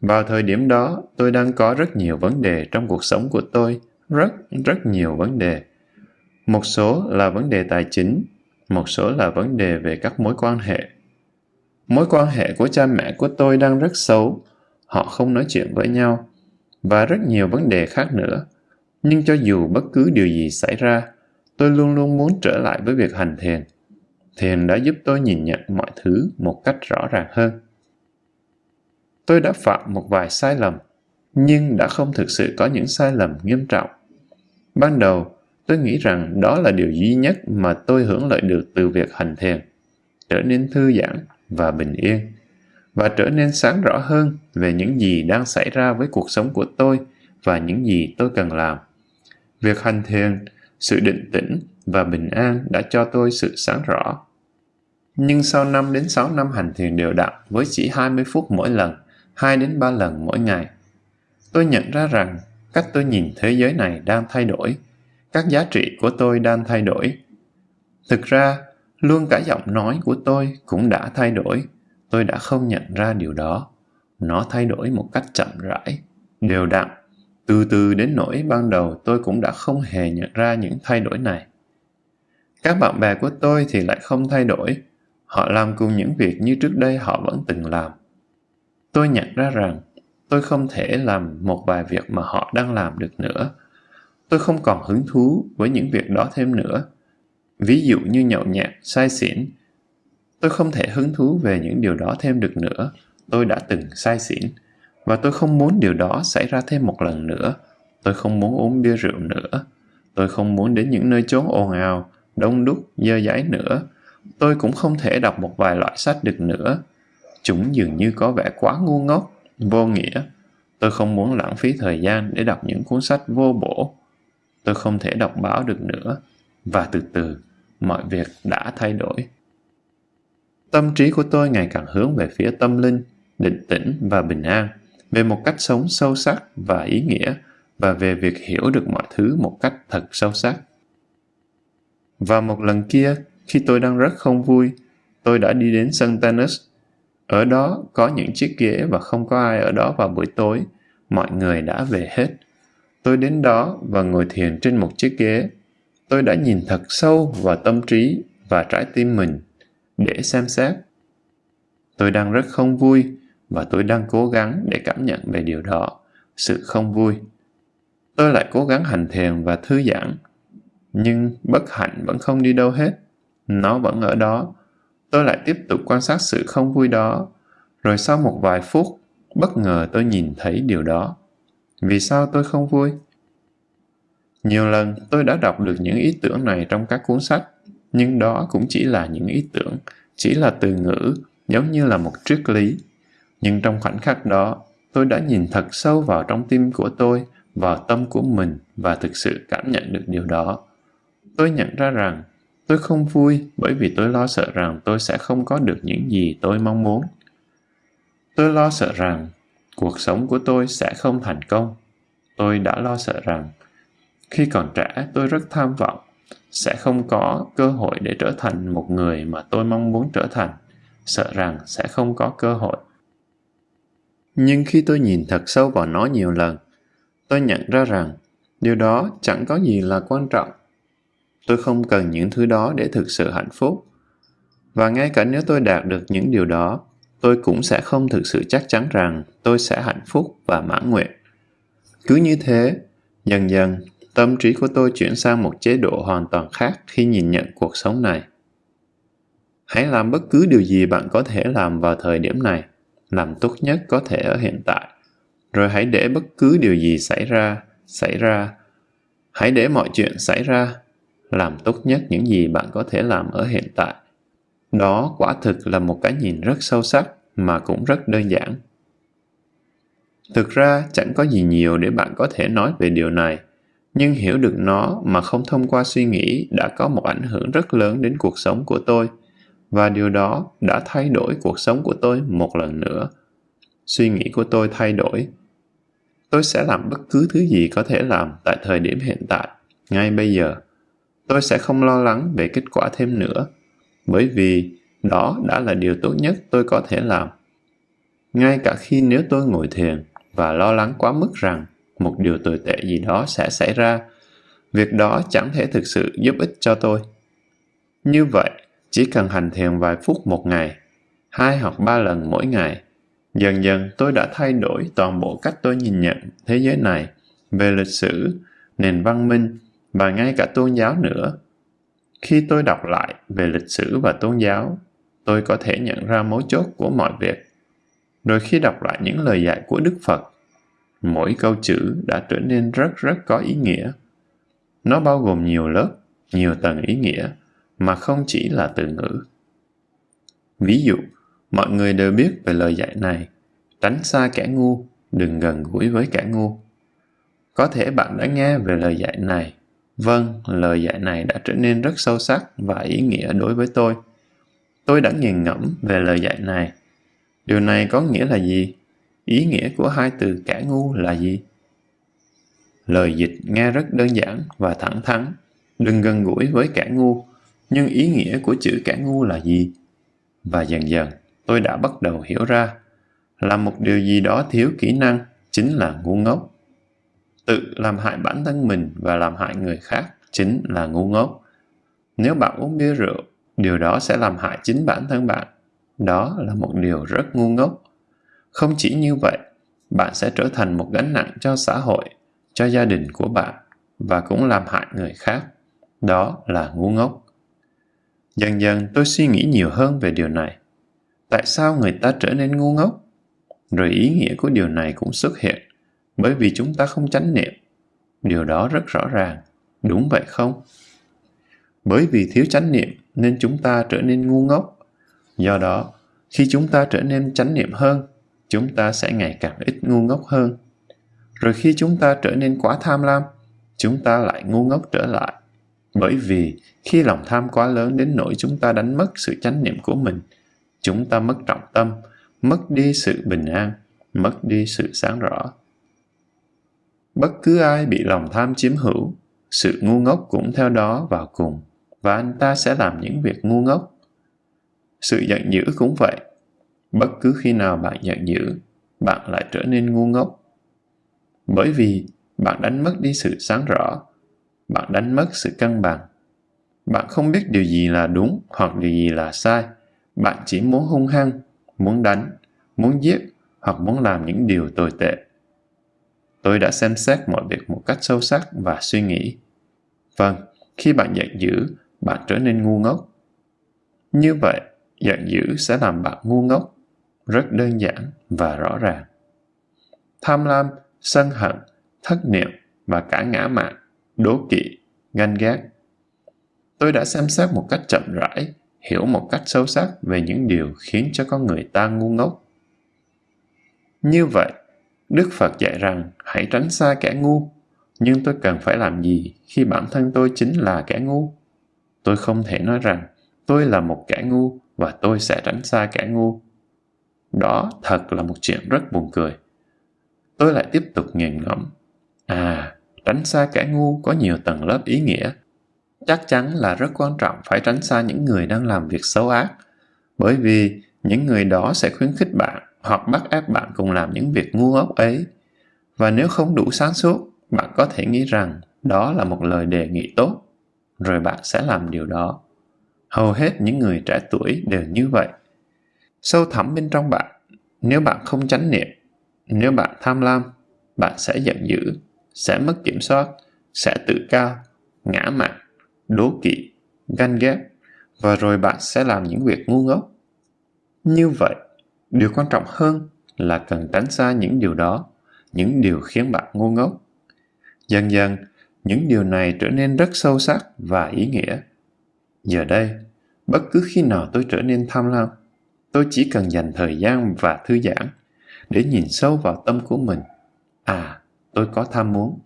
Vào thời điểm đó, tôi đang có rất nhiều vấn đề trong cuộc sống của tôi, rất, rất nhiều vấn đề. Một số là vấn đề tài chính, một số là vấn đề về các mối quan hệ. Mối quan hệ của cha mẹ của tôi đang rất xấu, họ không nói chuyện với nhau, và rất nhiều vấn đề khác nữa. Nhưng cho dù bất cứ điều gì xảy ra, tôi luôn luôn muốn trở lại với việc hành thiền. Thiền đã giúp tôi nhìn nhận mọi thứ một cách rõ ràng hơn. Tôi đã phạm một vài sai lầm, nhưng đã không thực sự có những sai lầm nghiêm trọng. Ban đầu, tôi nghĩ rằng đó là điều duy nhất mà tôi hưởng lợi được từ việc hành thiền, trở nên thư giãn và bình yên, và trở nên sáng rõ hơn về những gì đang xảy ra với cuộc sống của tôi và những gì tôi cần làm. Việc hành thiền, sự định tĩnh và bình an đã cho tôi sự sáng rõ. Nhưng sau 5 đến 6 năm hành thiền đều đặn với chỉ 20 phút mỗi lần, 2 đến 3 lần mỗi ngày. Tôi nhận ra rằng cách tôi nhìn thế giới này đang thay đổi, các giá trị của tôi đang thay đổi. Thực ra, Luôn cả giọng nói của tôi cũng đã thay đổi. Tôi đã không nhận ra điều đó. Nó thay đổi một cách chậm rãi, đều đặn. Từ từ đến nỗi ban đầu tôi cũng đã không hề nhận ra những thay đổi này. Các bạn bè của tôi thì lại không thay đổi. Họ làm cùng những việc như trước đây họ vẫn từng làm. Tôi nhận ra rằng tôi không thể làm một vài việc mà họ đang làm được nữa. Tôi không còn hứng thú với những việc đó thêm nữa. Ví dụ như nhậu nhẹt, say xỉn. Tôi không thể hứng thú về những điều đó thêm được nữa. Tôi đã từng say xỉn. Và tôi không muốn điều đó xảy ra thêm một lần nữa. Tôi không muốn uống bia rượu nữa. Tôi không muốn đến những nơi chốn ồn ào, đông đúc, dơ giấy nữa. Tôi cũng không thể đọc một vài loại sách được nữa. Chúng dường như có vẻ quá ngu ngốc, vô nghĩa. Tôi không muốn lãng phí thời gian để đọc những cuốn sách vô bổ. Tôi không thể đọc báo được nữa. Và từ từ, mọi việc đã thay đổi. Tâm trí của tôi ngày càng hướng về phía tâm linh, định tĩnh và bình an, về một cách sống sâu sắc và ý nghĩa, và về việc hiểu được mọi thứ một cách thật sâu sắc. Và một lần kia, khi tôi đang rất không vui, tôi đã đi đến sân tennis. Ở đó có những chiếc ghế và không có ai ở đó vào buổi tối. Mọi người đã về hết. Tôi đến đó và ngồi thiền trên một chiếc ghế. Tôi đã nhìn thật sâu vào tâm trí và trái tim mình để xem xét. Tôi đang rất không vui và tôi đang cố gắng để cảm nhận về điều đó, sự không vui. Tôi lại cố gắng hành thiền và thư giãn nhưng bất hạnh vẫn không đi đâu hết. Nó vẫn ở đó. Tôi lại tiếp tục quan sát sự không vui đó. Rồi sau một vài phút, bất ngờ tôi nhìn thấy điều đó. Vì sao tôi không vui? Nhiều lần tôi đã đọc được những ý tưởng này trong các cuốn sách, nhưng đó cũng chỉ là những ý tưởng, chỉ là từ ngữ, giống như là một triết lý. Nhưng trong khoảnh khắc đó, tôi đã nhìn thật sâu vào trong tim của tôi, vào tâm của mình và thực sự cảm nhận được điều đó. Tôi nhận ra rằng tôi không vui bởi vì tôi lo sợ rằng tôi sẽ không có được những gì tôi mong muốn. Tôi lo sợ rằng cuộc sống của tôi sẽ không thành công. Tôi đã lo sợ rằng khi còn trẻ tôi rất tham vọng sẽ không có cơ hội để trở thành một người mà tôi mong muốn trở thành sợ rằng sẽ không có cơ hội nhưng khi tôi nhìn thật sâu vào nó nhiều lần, tôi nhận ra rằng điều đó chẳng có gì là quan trọng. Tôi không cần những thứ đó để thực sự hạnh phúc. Và ngay cả nếu tôi đạt được những điều đó, tôi cũng sẽ không thực sự chắc chắn rằng tôi sẽ hạnh phúc và mãn nguyện. Cứ như thế, dần dần, tâm trí của tôi chuyển sang một chế độ hoàn toàn khác khi nhìn nhận cuộc sống này. Hãy làm bất cứ điều gì bạn có thể làm vào thời điểm này làm tốt nhất có thể ở hiện tại rồi hãy để bất cứ điều gì xảy ra xảy ra hãy để mọi chuyện xảy ra làm tốt nhất những gì bạn có thể làm ở hiện tại. Đó quả thực là một cái nhìn rất sâu sắc mà cũng rất đơn giản. Thực ra chẳng có gì nhiều để bạn có thể nói về điều này, nhưng hiểu được nó mà không thông qua suy nghĩ đã có một ảnh hưởng rất lớn đến cuộc sống của tôi, và điều đó đã thay đổi cuộc sống của tôi một lần nữa. Suy nghĩ của tôi thay đổi. Tôi sẽ làm bất cứ thứ gì có thể làm tại thời điểm hiện tại, ngay bây giờ tôi sẽ không lo lắng về kết quả thêm nữa, bởi vì đó đã là điều tốt nhất tôi có thể làm. Ngay cả khi nếu tôi ngồi thiền và lo lắng quá mức rằng một điều tồi tệ gì đó sẽ xảy ra, việc đó chẳng thể thực sự giúp ích cho tôi. Như vậy, chỉ cần hành thiền vài phút một ngày, hai hoặc ba lần mỗi ngày, dần dần tôi đã thay đổi toàn bộ cách tôi nhìn nhận thế giới này về lịch sử, nền văn minh và ngay cả tôn giáo nữa. Khi tôi đọc lại về lịch sử và tôn giáo, tôi có thể nhận ra mấu chốt của mọi việc. Rồi khi đọc lại những lời dạy của Đức Phật, mỗi câu chữ đã trở nên rất rất có ý nghĩa. Nó bao gồm nhiều lớp, nhiều tầng ý nghĩa, mà không chỉ là từ ngữ. Ví dụ, mọi người đều biết về lời dạy này, tránh xa kẻ ngu, đừng gần gũi với kẻ ngu. Có thể bạn đã nghe về lời dạy này Vâng, lời dạy này đã trở nên rất sâu sắc và ý nghĩa đối với tôi. Tôi đã nghiền ngẫm về lời dạy này. Điều này có nghĩa là gì? Ý nghĩa của hai từ kẻ ngu là gì? Lời dịch nghe rất đơn giản và thẳng thắn. Đừng gần gũi với kẻ ngu. Nhưng ý nghĩa của chữ kẻ ngu là gì? Và dần dần, tôi đã bắt đầu hiểu ra là một điều gì đó thiếu kỹ năng chính là ngu ngốc. Tự làm hại bản thân mình và làm hại người khác chính là ngu ngốc. Nếu bạn uống bia rượu, điều đó sẽ làm hại chính bản thân bạn. Đó là một điều rất ngu ngốc. Không chỉ như vậy, bạn sẽ trở thành một gánh nặng cho xã hội, cho gia đình của bạn và cũng làm hại người khác. Đó là ngu ngốc. Dần dần tôi suy nghĩ nhiều hơn về điều này. Tại sao người ta trở nên ngu ngốc? Rồi ý nghĩa của điều này cũng xuất hiện, bởi vì chúng ta không chánh niệm. Điều đó rất rõ ràng, đúng vậy không? Bởi vì thiếu chánh niệm nên chúng ta trở nên ngu ngốc. Do đó, khi chúng ta trở nên chánh niệm hơn, chúng ta sẽ ngày càng ít ngu ngốc hơn. Rồi khi chúng ta trở nên quá tham lam, chúng ta lại ngu ngốc trở lại. Bởi vì khi lòng tham quá lớn đến nỗi chúng ta đánh mất sự chánh niệm của mình, chúng ta mất trọng tâm, mất đi sự bình an, mất đi sự sáng rõ. Bất cứ ai bị lòng tham chiếm hữu, sự ngu ngốc cũng theo đó vào cùng, và anh ta sẽ làm những việc ngu ngốc. Sự giận dữ cũng vậy. Bất cứ khi nào bạn giận dữ, bạn lại trở nên ngu ngốc. Bởi vì bạn đánh mất đi sự sáng rõ, bạn đánh mất sự cân bằng. Bạn không biết điều gì là đúng hoặc điều gì là sai. Bạn chỉ muốn hung hăng, muốn đánh, muốn giết hoặc muốn làm những điều tồi tệ. Tôi đã xem xét mọi việc một cách sâu sắc và suy nghĩ. Vâng, khi bạn giận dữ, bạn trở nên ngu ngốc. Như vậy, giận dữ sẽ làm bạn ngu ngốc, rất đơn giản và rõ ràng. Tham lam, sân hận, thất niệm và cả ngã mạn, đố kỵ, ganh ghét. Tôi đã xem xét một cách chậm rãi, hiểu một cách sâu sắc về những điều khiến cho con người ta ngu ngốc. Như vậy, Đức Phật dạy rằng hãy tránh xa kẻ ngu, nhưng tôi cần phải làm gì khi bản thân tôi chính là kẻ ngu? Tôi không thể nói rằng tôi là một kẻ ngu và tôi sẽ tránh xa kẻ ngu. Đó thật là một chuyện rất buồn cười. Tôi lại tiếp tục nghiền ngẫm. À, tránh xa kẻ ngu có nhiều tầng lớp ý nghĩa. Chắc chắn là rất quan trọng phải tránh xa những người đang làm việc xấu ác, bởi vì những người đó sẽ khuyến khích bạn hoặc bắt ép bạn cùng làm những việc ngu ngốc ấy. Và nếu không đủ sáng suốt, bạn có thể nghĩ rằng đó là một lời đề nghị tốt, rồi bạn sẽ làm điều đó. Hầu hết những người trẻ tuổi đều như vậy. Sâu thẳm bên trong bạn, nếu bạn không chánh niệm, nếu bạn tham lam, bạn sẽ giận dữ, sẽ mất kiểm soát, sẽ tự cao, ngã mạn, đố kỵ, ganh ghét, và rồi bạn sẽ làm những việc ngu ngốc. Như vậy, điều quan trọng hơn là cần tránh xa những điều đó, những điều khiến bạn ngu ngốc. Dần dần, những điều này trở nên rất sâu sắc và ý nghĩa. Giờ đây, bất cứ khi nào tôi trở nên tham lam, tôi chỉ cần dành thời gian và thư giãn để nhìn sâu vào tâm của mình. À, tôi có tham muốn.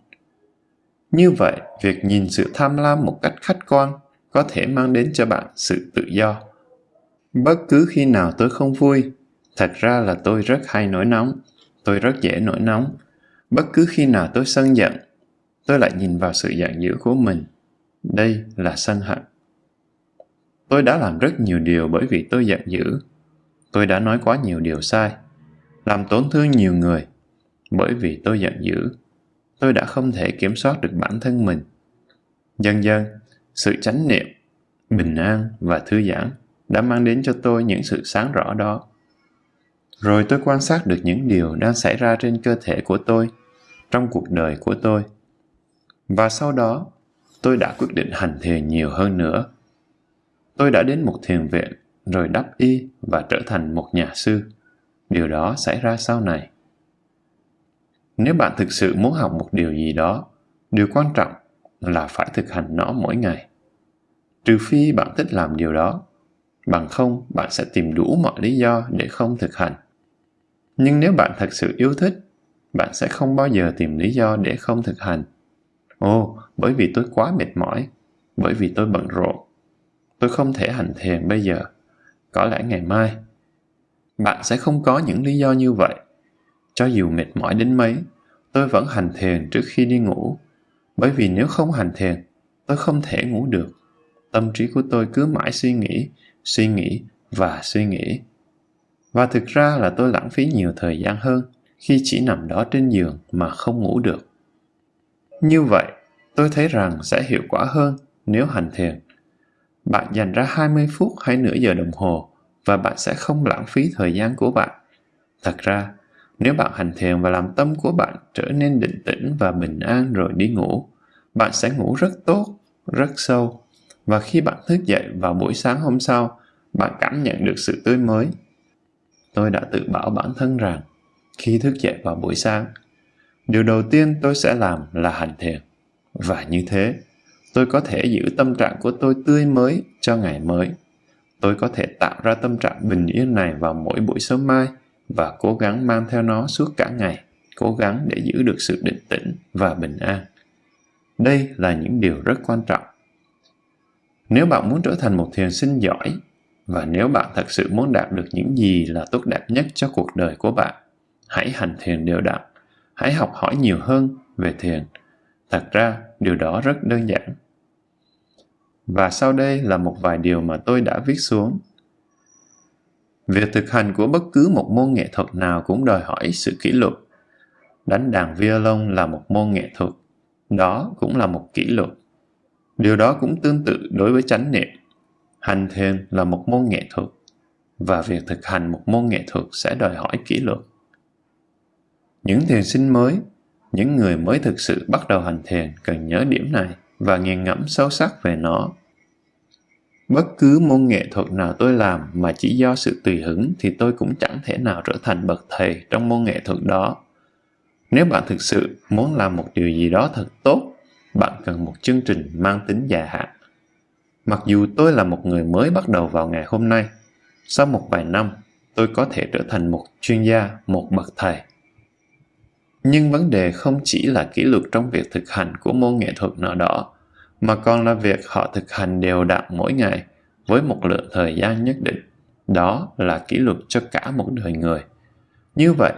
Như vậy, việc nhìn sự tham lam một cách khách quan có thể mang đến cho bạn sự tự do. Bất cứ khi nào tôi không vui, thật ra là tôi rất hay nổi nóng, tôi rất dễ nổi nóng. Bất cứ khi nào tôi sân giận, tôi lại nhìn vào sự giận dữ của mình. Đây là sân hận. Tôi đã làm rất nhiều điều bởi vì tôi giận dữ. Tôi đã nói quá nhiều điều sai, làm tổn thương nhiều người bởi vì tôi giận dữ. Tôi đã không thể kiểm soát được bản thân mình. Dần dần, sự chánh niệm, bình an và thư giãn đã mang đến cho tôi những sự sáng rõ đó. Rồi tôi quan sát được những điều đang xảy ra trên cơ thể của tôi, trong cuộc đời của tôi. Và sau đó, tôi đã quyết định hành thiền nhiều hơn nữa. Tôi đã đến một thiền viện, rồi đắp y và trở thành một nhà sư. Điều đó xảy ra sau này. Nếu bạn thực sự muốn học một điều gì đó, điều quan trọng là phải thực hành nó mỗi ngày. Trừ phi bạn thích làm điều đó, bằng không bạn sẽ tìm đủ mọi lý do để không thực hành. Nhưng nếu bạn thật sự yêu thích, bạn sẽ không bao giờ tìm lý do để không thực hành. Ồ, bởi vì tôi quá mệt mỏi, bởi vì tôi bận rộn. Tôi không thể hành thiền bây giờ, có lẽ ngày mai. Bạn sẽ không có những lý do như vậy. Cho dù mệt mỏi đến mấy, tôi vẫn hành thiền trước khi đi ngủ, bởi vì nếu không hành thiền, tôi không thể ngủ được. tâm trí của tôi cứ mãi suy nghĩ, suy nghĩ và suy nghĩ. Và thực ra là tôi lãng phí nhiều thời gian hơn khi chỉ nằm đó trên giường mà không ngủ được. Như vậy, tôi thấy rằng sẽ hiệu quả hơn nếu hành thiền. Bạn dành ra 20 phút hay nửa giờ đồng hồ và bạn sẽ không lãng phí thời gian của bạn. Thật ra, nếu bạn hành thiền và làm tâm của bạn trở nên định tĩnh và bình an rồi đi ngủ, bạn sẽ ngủ rất tốt, rất sâu. Và khi bạn thức dậy vào buổi sáng hôm sau, bạn cảm nhận được sự tươi mới. Tôi đã tự bảo bản thân rằng, khi thức dậy vào buổi sáng, điều đầu tiên tôi sẽ làm là hành thiền. Và như thế, tôi có thể giữ tâm trạng của tôi tươi mới cho ngày mới. Tôi có thể tạo ra tâm trạng bình yên này vào mỗi buổi sớm mai và cố gắng mang theo nó suốt cả ngày, cố gắng để giữ được sự định tĩnh và bình an. Đây là những điều rất quan trọng. Nếu bạn muốn trở thành một thiền sinh giỏi và nếu bạn thật sự muốn đạt được những gì là tốt đẹp nhất cho cuộc đời của bạn, hãy hành thiền đều đặn, hãy học hỏi nhiều hơn về thiền. Thật ra, điều đó rất đơn giản. Và sau đây là một vài điều mà tôi đã viết xuống. Việc thực hành của bất cứ một môn nghệ thuật nào cũng đòi hỏi sự kỷ luật. Đánh đàn violon là một môn nghệ thuật, đó cũng là một kỷ luật. Điều đó cũng tương tự đối với chánh niệm. Hành thiền là một môn nghệ thuật, và việc thực hành một môn nghệ thuật sẽ đòi hỏi kỷ luật. Những thiền sinh mới, những người mới thực sự bắt đầu hành thiền cần nhớ điểm này và nghiền ngẫm sâu sắc về nó. Bất cứ môn nghệ thuật nào tôi làm mà chỉ do sự tùy hứng thì tôi cũng chẳng thể nào trở thành bậc thầy trong môn nghệ thuật đó. Nếu bạn thực sự muốn làm một điều gì đó thật tốt, bạn cần một chương trình mang tính dài hạn. Mặc dù tôi là một người mới bắt đầu vào ngày hôm nay, sau một vài năm, tôi có thể trở thành một chuyên gia, một bậc thầy. Nhưng vấn đề không chỉ là kỷ luật trong việc thực hành của môn nghệ thuật nào đó, mà còn là việc họ thực hành đều đặn mỗi ngày với một lượng thời gian nhất định. Đó là kỷ luật cho cả một đời người. Như vậy,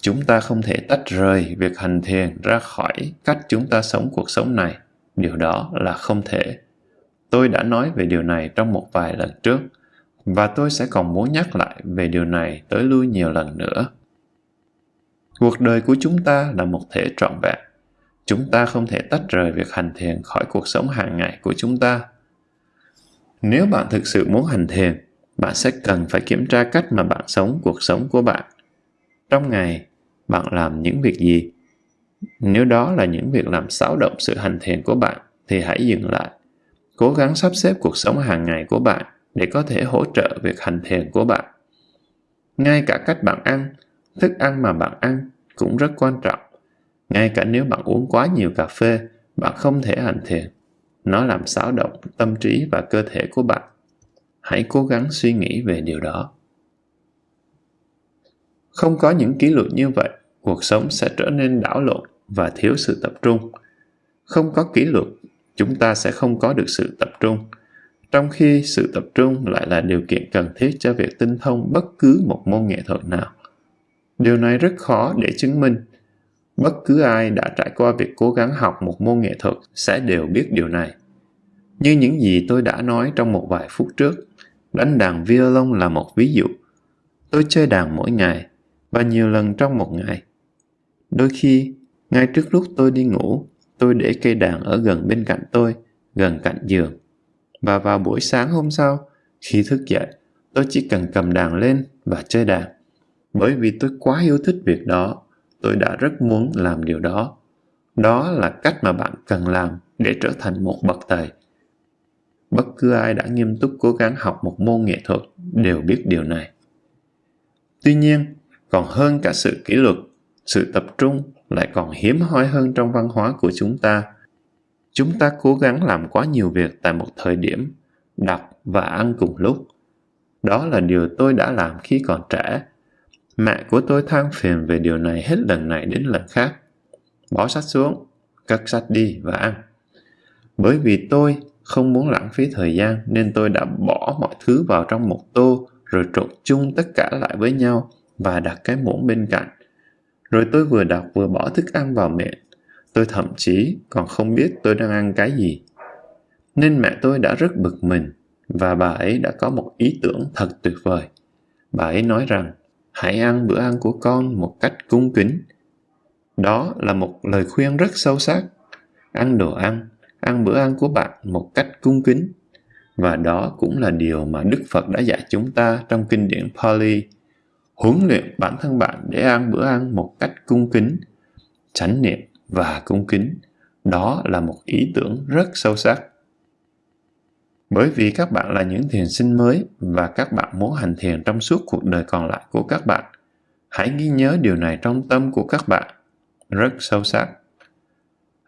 chúng ta không thể tách rời việc hành thiền ra khỏi cách chúng ta sống cuộc sống này. Điều đó là không thể. Tôi đã nói về điều này trong một vài lần trước, và tôi sẽ còn muốn nhắc lại về điều này tới lui nhiều lần nữa. Cuộc đời của chúng ta là một thể trọn vẹn. Chúng ta không thể tách rời việc hành thiền khỏi cuộc sống hàng ngày của chúng ta. Nếu bạn thực sự muốn hành thiền, bạn sẽ cần phải kiểm tra cách mà bạn sống cuộc sống của bạn. Trong ngày, bạn làm những việc gì? Nếu đó là những việc làm xáo động sự hành thiền của bạn, thì hãy dừng lại. Cố gắng sắp xếp cuộc sống hàng ngày của bạn để có thể hỗ trợ việc hành thiền của bạn. Ngay cả cách bạn ăn, thức ăn mà bạn ăn cũng rất quan trọng. Ngay cả nếu bạn uống quá nhiều cà phê, bạn không thể hành thiền. Nó làm xáo động tâm trí và cơ thể của bạn. Hãy cố gắng suy nghĩ về điều đó. Không có những kỷ luật như vậy, cuộc sống sẽ trở nên đảo lộn và thiếu sự tập trung. Không có kỷ luật, chúng ta sẽ không có được sự tập trung. Trong khi sự tập trung lại là điều kiện cần thiết cho việc tinh thông bất cứ một môn nghệ thuật nào. Điều này rất khó để chứng minh. Bất cứ ai đã trải qua việc cố gắng học một môn nghệ thuật sẽ đều biết điều này. Như những gì tôi đã nói trong một vài phút trước, đánh đàn violon là một ví dụ. Tôi chơi đàn mỗi ngày và nhiều lần trong một ngày. Đôi khi, ngay trước lúc tôi đi ngủ, tôi để cây đàn ở gần bên cạnh tôi, gần cạnh giường. Và vào buổi sáng hôm sau, khi thức dậy, tôi chỉ cần cầm đàn lên và chơi đàn. Bởi vì tôi quá yêu thích việc đó, tôi đã rất muốn làm điều đó. Đó là cách mà bạn cần làm để trở thành một bậc thầy. Bất cứ ai đã nghiêm túc cố gắng học một môn nghệ thuật đều biết điều này. Tuy nhiên, còn hơn cả sự kỷ luật, sự tập trung lại còn hiếm hoi hơn trong văn hóa của chúng ta. Chúng ta cố gắng làm quá nhiều việc tại một thời điểm, đọc và ăn cùng lúc. Đó là điều tôi đã làm khi còn trẻ Mẹ của tôi than phiền về điều này hết lần này đến lần khác. Bỏ sách xuống, cất sách đi và ăn. Bởi vì tôi không muốn lãng phí thời gian nên tôi đã bỏ mọi thứ vào trong một tô rồi trộn chung tất cả lại với nhau và đặt cái muỗng bên cạnh. Rồi tôi vừa đọc vừa bỏ thức ăn vào miệng. Tôi thậm chí còn không biết tôi đang ăn cái gì. Nên mẹ tôi đã rất bực mình và bà ấy đã có một ý tưởng thật tuyệt vời. Bà ấy nói rằng hãy ăn bữa ăn của con một cách cung kính. Đó là một lời khuyên rất sâu sắc. Ăn đồ ăn, ăn bữa ăn của bạn một cách cung kính. Và đó cũng là điều mà Đức Phật đã dạy chúng ta trong kinh điển Pali. Huấn luyện bản thân bạn để ăn bữa ăn một cách cung kính, chánh niệm và cung kính. Đó là một ý tưởng rất sâu sắc. Bởi vì các bạn là những thiền sinh mới và các bạn muốn hành thiền trong suốt cuộc đời còn lại của các bạn. Hãy ghi nhớ điều này trong tâm của các bạn. Rất sâu sắc.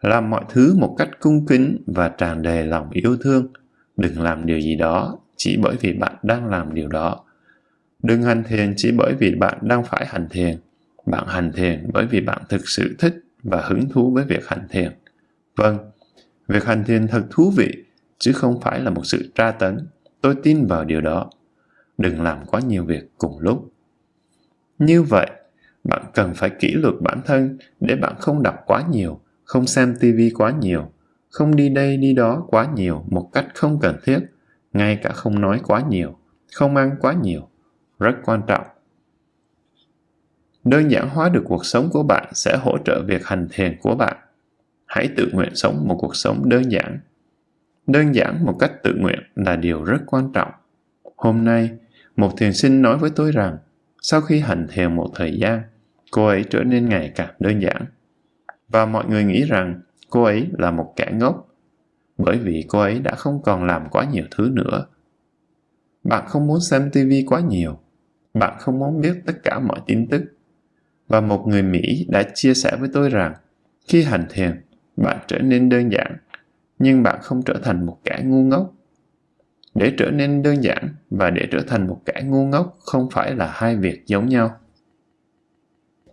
Làm mọi thứ một cách cung kính và tràn đầy lòng yêu thương. Đừng làm điều gì đó chỉ bởi vì bạn đang làm điều đó. Đừng hành thiền chỉ bởi vì bạn đang phải hành thiền. Bạn hành thiền bởi vì bạn thực sự thích và hứng thú với việc hành thiền. Vâng, việc hành thiền thật thú vị chứ không phải là một sự tra tấn. Tôi tin vào điều đó. Đừng làm quá nhiều việc cùng lúc. Như vậy, bạn cần phải kỷ luật bản thân để bạn không đọc quá nhiều, không xem tivi quá nhiều, không đi đây đi đó quá nhiều một cách không cần thiết, ngay cả không nói quá nhiều, không ăn quá nhiều. Rất quan trọng. Đơn giản hóa được cuộc sống của bạn sẽ hỗ trợ việc hành thiền của bạn. Hãy tự nguyện sống một cuộc sống đơn giản Đơn giản một cách tự nguyện là điều rất quan trọng. Hôm nay, một thiền sinh nói với tôi rằng, sau khi hành thiền một thời gian, cô ấy trở nên ngày càng đơn giản. Và mọi người nghĩ rằng cô ấy là một kẻ ngốc, bởi vì cô ấy đã không còn làm quá nhiều thứ nữa. Bạn không muốn xem TV quá nhiều, bạn không muốn biết tất cả mọi tin tức. Và một người Mỹ đã chia sẻ với tôi rằng, khi hành thiền, bạn trở nên đơn giản nhưng bạn không trở thành một kẻ ngu ngốc. Để trở nên đơn giản và để trở thành một kẻ ngu ngốc không phải là hai việc giống nhau.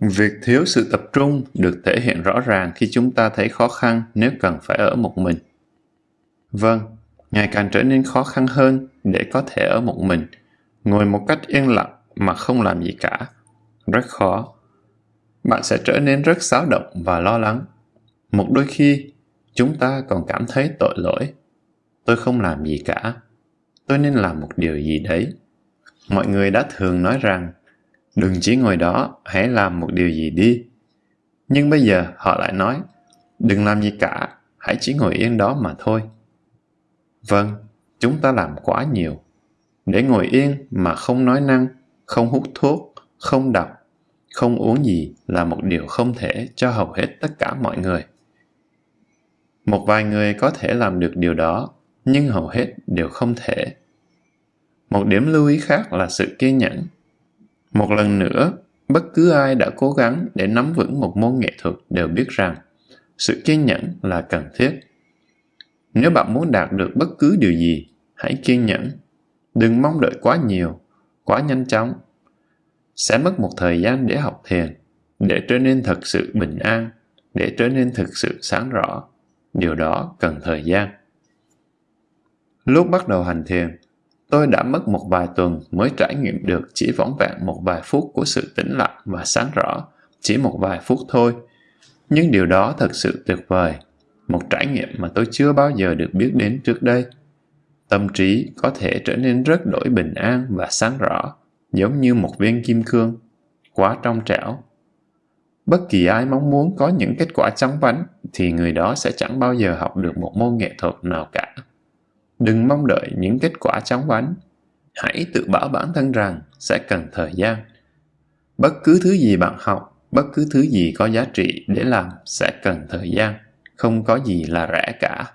Việc thiếu sự tập trung được thể hiện rõ ràng khi chúng ta thấy khó khăn nếu cần phải ở một mình. Vâng, ngày càng trở nên khó khăn hơn để có thể ở một mình, ngồi một cách yên lặng mà không làm gì cả. Rất khó. Bạn sẽ trở nên rất xáo động và lo lắng. Một đôi khi, chúng ta còn cảm thấy tội lỗi. Tôi không làm gì cả. Tôi nên làm một điều gì đấy. Mọi người đã thường nói rằng, đừng chỉ ngồi đó, hãy làm một điều gì đi. Nhưng bây giờ họ lại nói, đừng làm gì cả, hãy chỉ ngồi yên đó mà thôi. Vâng, chúng ta làm quá nhiều. Để ngồi yên mà không nói năng, không hút thuốc, không đọc, không uống gì là một điều không thể cho hầu hết tất cả mọi người. Một vài người có thể làm được điều đó, nhưng hầu hết đều không thể. Một điểm lưu ý khác là sự kiên nhẫn. Một lần nữa, bất cứ ai đã cố gắng để nắm vững một môn nghệ thuật đều biết rằng sự kiên nhẫn là cần thiết. Nếu bạn muốn đạt được bất cứ điều gì, hãy kiên nhẫn. Đừng mong đợi quá nhiều, quá nhanh chóng. Sẽ mất một thời gian để học thiền, để trở nên thật sự bình an, để trở nên thực sự sáng rõ điều đó cần thời gian. Lúc bắt đầu hành thiền, tôi đã mất một vài tuần mới trải nghiệm được chỉ vỏn vẹn một vài phút của sự tĩnh lặng và sáng rõ, chỉ một vài phút thôi. Nhưng điều đó thật sự tuyệt vời, một trải nghiệm mà tôi chưa bao giờ được biết đến trước đây. Tâm trí có thể trở nên rất đổi bình an và sáng rõ, giống như một viên kim cương, quá trong trẻo Bất kỳ ai mong muốn có những kết quả chóng vánh thì người đó sẽ chẳng bao giờ học được một môn nghệ thuật nào cả. Đừng mong đợi những kết quả chóng vánh. Hãy tự bảo bản thân rằng sẽ cần thời gian. Bất cứ thứ gì bạn học, bất cứ thứ gì có giá trị để làm sẽ cần thời gian. Không có gì là rẻ cả.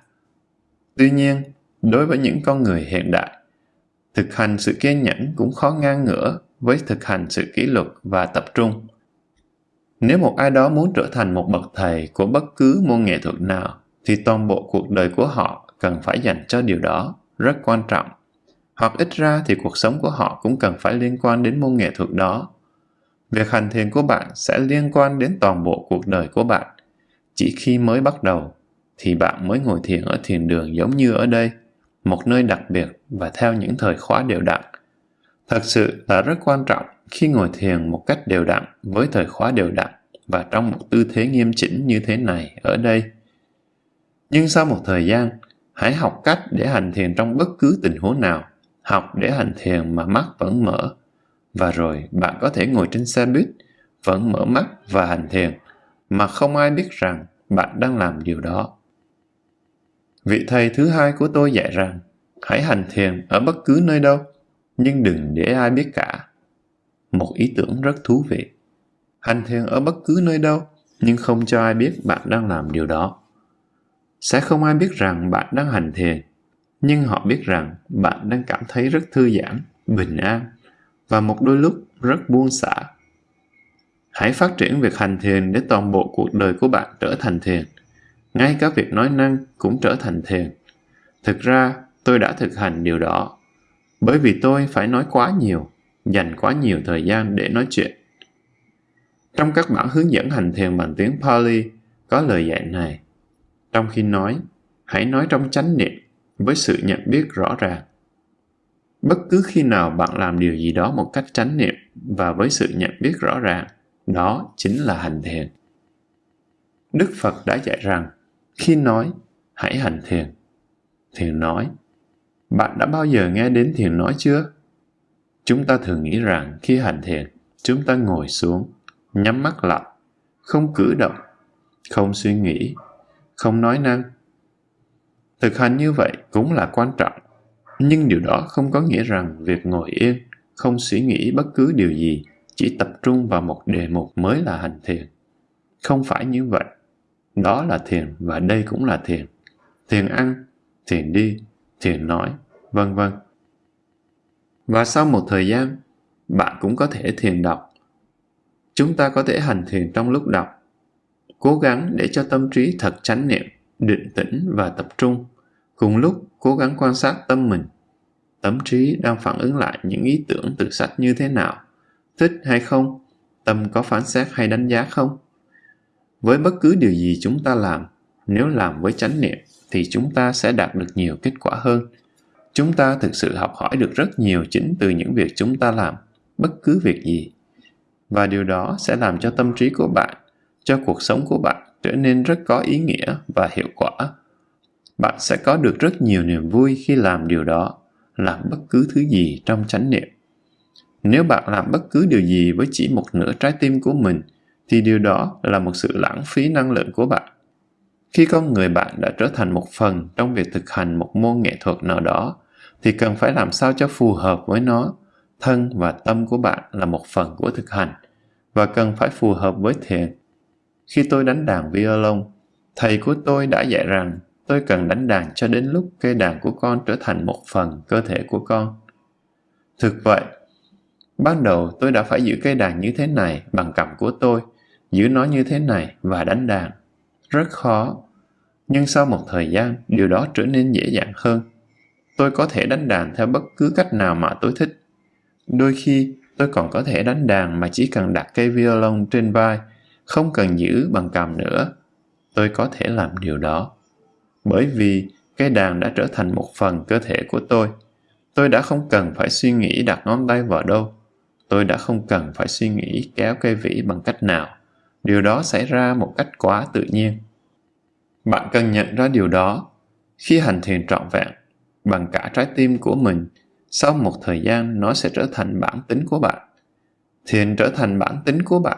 Tuy nhiên, đối với những con người hiện đại, thực hành sự kiên nhẫn cũng khó ngang ngửa với thực hành sự kỷ luật và tập trung nếu một ai đó muốn trở thành một bậc thầy của bất cứ môn nghệ thuật nào, thì toàn bộ cuộc đời của họ cần phải dành cho điều đó, rất quan trọng. Hoặc ít ra thì cuộc sống của họ cũng cần phải liên quan đến môn nghệ thuật đó. Việc hành thiền của bạn sẽ liên quan đến toàn bộ cuộc đời của bạn. Chỉ khi mới bắt đầu, thì bạn mới ngồi thiền ở thiền đường giống như ở đây, một nơi đặc biệt và theo những thời khóa đều đặn. Thật sự là rất quan trọng khi ngồi thiền một cách đều đặn với thời khóa đều đặn và trong một tư thế nghiêm chỉnh như thế này ở đây. Nhưng sau một thời gian, Hãy học cách để hành thiền trong bất cứ tình huống nào. Học để hành thiền mà mắt vẫn mở. Và rồi bạn có thể ngồi trên xe buýt, vẫn mở mắt và hành thiền, mà không ai biết rằng bạn đang làm điều đó. Vị thầy thứ hai của tôi dạy rằng, hãy hành thiền ở bất cứ nơi đâu, nhưng đừng để ai biết cả. Một ý tưởng rất thú vị. Hành thiền ở bất cứ nơi đâu, nhưng không cho ai biết bạn đang làm điều đó. Sẽ không ai biết rằng bạn đang hành thiền, nhưng họ biết rằng bạn đang cảm thấy rất thư giãn, bình an và một đôi lúc rất buông xả. Hãy phát triển việc hành thiền để toàn bộ cuộc đời của bạn trở thành thiền. Ngay cả việc nói năng cũng trở thành thiền. Thực ra, tôi đã thực hành điều đó. Bởi vì tôi phải nói quá nhiều, dành quá nhiều thời gian để nói chuyện. Trong các bản hướng dẫn hành thiền bằng tiếng Pali có lời dạy này. Trong khi nói, hãy nói trong chánh niệm với sự nhận biết rõ ràng. Bất cứ khi nào bạn làm điều gì đó một cách chánh niệm và với sự nhận biết rõ ràng, đó chính là hành thiền. Đức Phật đã dạy rằng, khi nói, hãy hành thiền. Thiền nói, bạn đã bao giờ nghe đến thiền nói chưa? Chúng ta thường nghĩ rằng khi hành thiền, chúng ta ngồi xuống, nhắm mắt lại, không cử động, không suy nghĩ, không nói năng. Thực hành như vậy cũng là quan trọng, nhưng điều đó không có nghĩa rằng việc ngồi yên, không suy nghĩ bất cứ điều gì, chỉ tập trung vào một đề mục mới là hành thiền. Không phải như vậy. Đó là thiền và đây cũng là thiền. Thiền ăn, thiền đi, thiền nói, vân vân. Và sau một thời gian, bạn cũng có thể thiền đọc. Chúng ta có thể hành thiền trong lúc đọc. Cố gắng để cho tâm trí thật chánh niệm, định tĩnh và tập trung. Cùng lúc cố gắng quan sát tâm mình. Tâm trí đang phản ứng lại những ý tưởng từ sách như thế nào? Thích hay không? Tâm có phán xét hay đánh giá không? Với bất cứ điều gì chúng ta làm, nếu làm với chánh niệm thì chúng ta sẽ đạt được nhiều kết quả hơn chúng ta thực sự học hỏi được rất nhiều chính từ những việc chúng ta làm, bất cứ việc gì. Và điều đó sẽ làm cho tâm trí của bạn, cho cuộc sống của bạn trở nên rất có ý nghĩa và hiệu quả. Bạn sẽ có được rất nhiều niềm vui khi làm điều đó, làm bất cứ thứ gì trong chánh niệm. Nếu bạn làm bất cứ điều gì với chỉ một nửa trái tim của mình, thì điều đó là một sự lãng phí năng lượng của bạn. Khi con người bạn đã trở thành một phần trong việc thực hành một môn nghệ thuật nào đó thì cần phải làm sao cho phù hợp với nó. Thân và tâm của bạn là một phần của thực hành và cần phải phù hợp với thiền. Khi tôi đánh đàn violon, thầy của tôi đã dạy rằng tôi cần đánh đàn cho đến lúc cây đàn của con trở thành một phần cơ thể của con. Thực vậy, ban đầu tôi đã phải giữ cây đàn như thế này bằng cầm của tôi, giữ nó như thế này và đánh đàn. Rất khó. Nhưng sau một thời gian, điều đó trở nên dễ dàng hơn. Tôi có thể đánh đàn theo bất cứ cách nào mà tôi thích. Đôi khi, tôi còn có thể đánh đàn mà chỉ cần đặt cây violon trên vai, không cần giữ bằng cầm nữa. Tôi có thể làm điều đó. Bởi vì cây đàn đã trở thành một phần cơ thể của tôi. Tôi đã không cần phải suy nghĩ đặt ngón tay vào đâu. Tôi đã không cần phải suy nghĩ kéo cây vĩ bằng cách nào. Điều đó xảy ra một cách quá tự nhiên. Bạn cần nhận ra điều đó. Khi hành thiền trọn vẹn, bằng cả trái tim của mình, sau một thời gian nó sẽ trở thành bản tính của bạn. Thiền trở thành bản tính của bạn.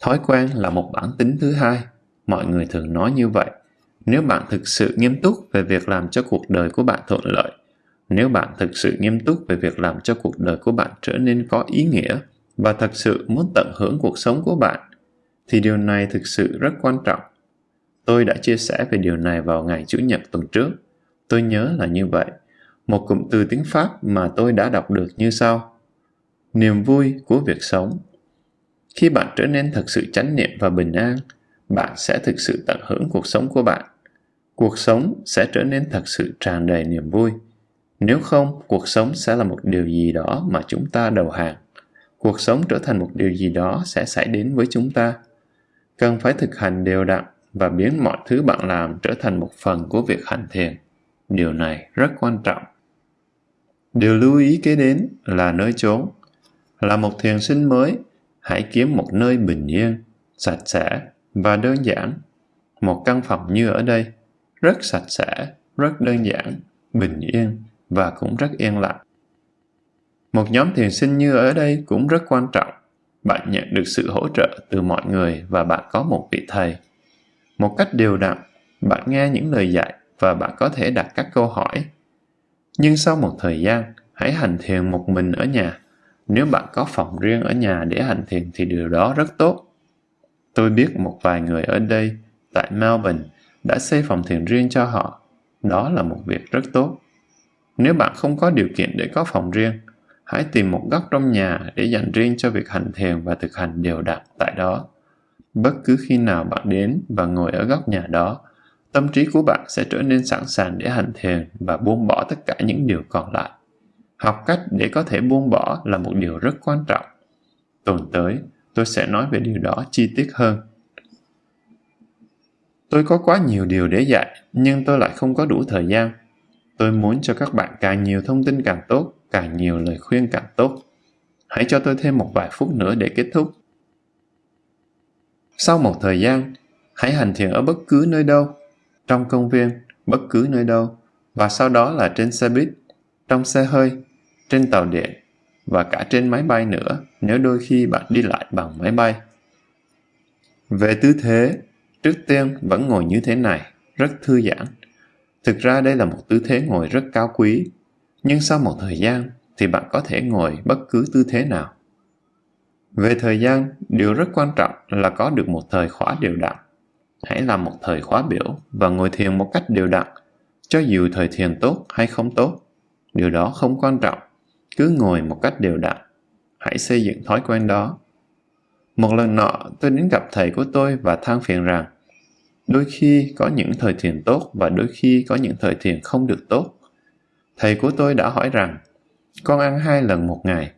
Thói quen là một bản tính thứ hai. Mọi người thường nói như vậy. Nếu bạn thực sự nghiêm túc về việc làm cho cuộc đời của bạn thuận lợi, nếu bạn thực sự nghiêm túc về việc làm cho cuộc đời của bạn trở nên có ý nghĩa và thật sự muốn tận hưởng cuộc sống của bạn, thì điều này thực sự rất quan trọng. Tôi đã chia sẻ về điều này vào ngày Chủ nhật tuần trước Tôi nhớ là như vậy. Một cụm từ tiếng Pháp mà tôi đã đọc được như sau. Niềm vui của việc sống. Khi bạn trở nên thật sự chánh niệm và bình an, bạn sẽ thực sự tận hưởng cuộc sống của bạn. Cuộc sống sẽ trở nên thật sự tràn đầy niềm vui. Nếu không, cuộc sống sẽ là một điều gì đó mà chúng ta đầu hàng. Cuộc sống trở thành một điều gì đó sẽ xảy đến với chúng ta. Cần phải thực hành đều đặn và biến mọi thứ bạn làm trở thành một phần của việc hành thiền. Điều này rất quan trọng. Điều lưu ý kế đến là nơi chốn. Là một thiền sinh mới, hãy kiếm một nơi bình yên, sạch sẽ và đơn giản. Một căn phòng như ở đây, rất sạch sẽ, rất đơn giản, bình yên và cũng rất yên lặng. Một nhóm thiền sinh như ở đây cũng rất quan trọng. Bạn nhận được sự hỗ trợ từ mọi người và bạn có một vị thầy. Một cách đều đặn, bạn nghe những lời dạy và bạn có thể đặt các câu hỏi. Nhưng sau một thời gian, hãy hành thiền một mình ở nhà. Nếu bạn có phòng riêng ở nhà để hành thiền thì điều đó rất tốt. Tôi biết một vài người ở đây, tại Melbourne, đã xây phòng thiền riêng cho họ. Đó là một việc rất tốt. Nếu bạn không có điều kiện để có phòng riêng, hãy tìm một góc trong nhà để dành riêng cho việc hành thiền và thực hành đều đặn tại đó. Bất cứ khi nào bạn đến và ngồi ở góc nhà đó, tâm trí của bạn sẽ trở nên sẵn sàng để hành thiền và buông bỏ tất cả những điều còn lại. Học cách để có thể buông bỏ là một điều rất quan trọng. Tuần tới, tôi sẽ nói về điều đó chi tiết hơn. Tôi có quá nhiều điều để dạy, nhưng tôi lại không có đủ thời gian. Tôi muốn cho các bạn càng nhiều thông tin càng tốt, càng nhiều lời khuyên càng tốt. Hãy cho tôi thêm một vài phút nữa để kết thúc. Sau một thời gian, hãy hành thiền ở bất cứ nơi đâu, trong công viên, bất cứ nơi đâu, và sau đó là trên xe buýt, trong xe hơi, trên tàu điện và cả trên máy bay nữa nếu đôi khi bạn đi lại bằng máy bay. Về tư thế, trước tiên vẫn ngồi như thế này, rất thư giãn. Thực ra đây là một tư thế ngồi rất cao quý, nhưng sau một thời gian thì bạn có thể ngồi bất cứ tư thế nào. Về thời gian, điều rất quan trọng là có được một thời khóa đều đặn. Hãy làm một thời khóa biểu và ngồi thiền một cách đều đặn, cho dù thời thiền tốt hay không tốt. Điều đó không quan trọng, cứ ngồi một cách đều đặn. Hãy xây dựng thói quen đó. Một lần nọ, tôi đến gặp thầy của tôi và than phiền rằng đôi khi có những thời thiền tốt và đôi khi có những thời thiền không được tốt. Thầy của tôi đã hỏi rằng con ăn hai lần một ngày,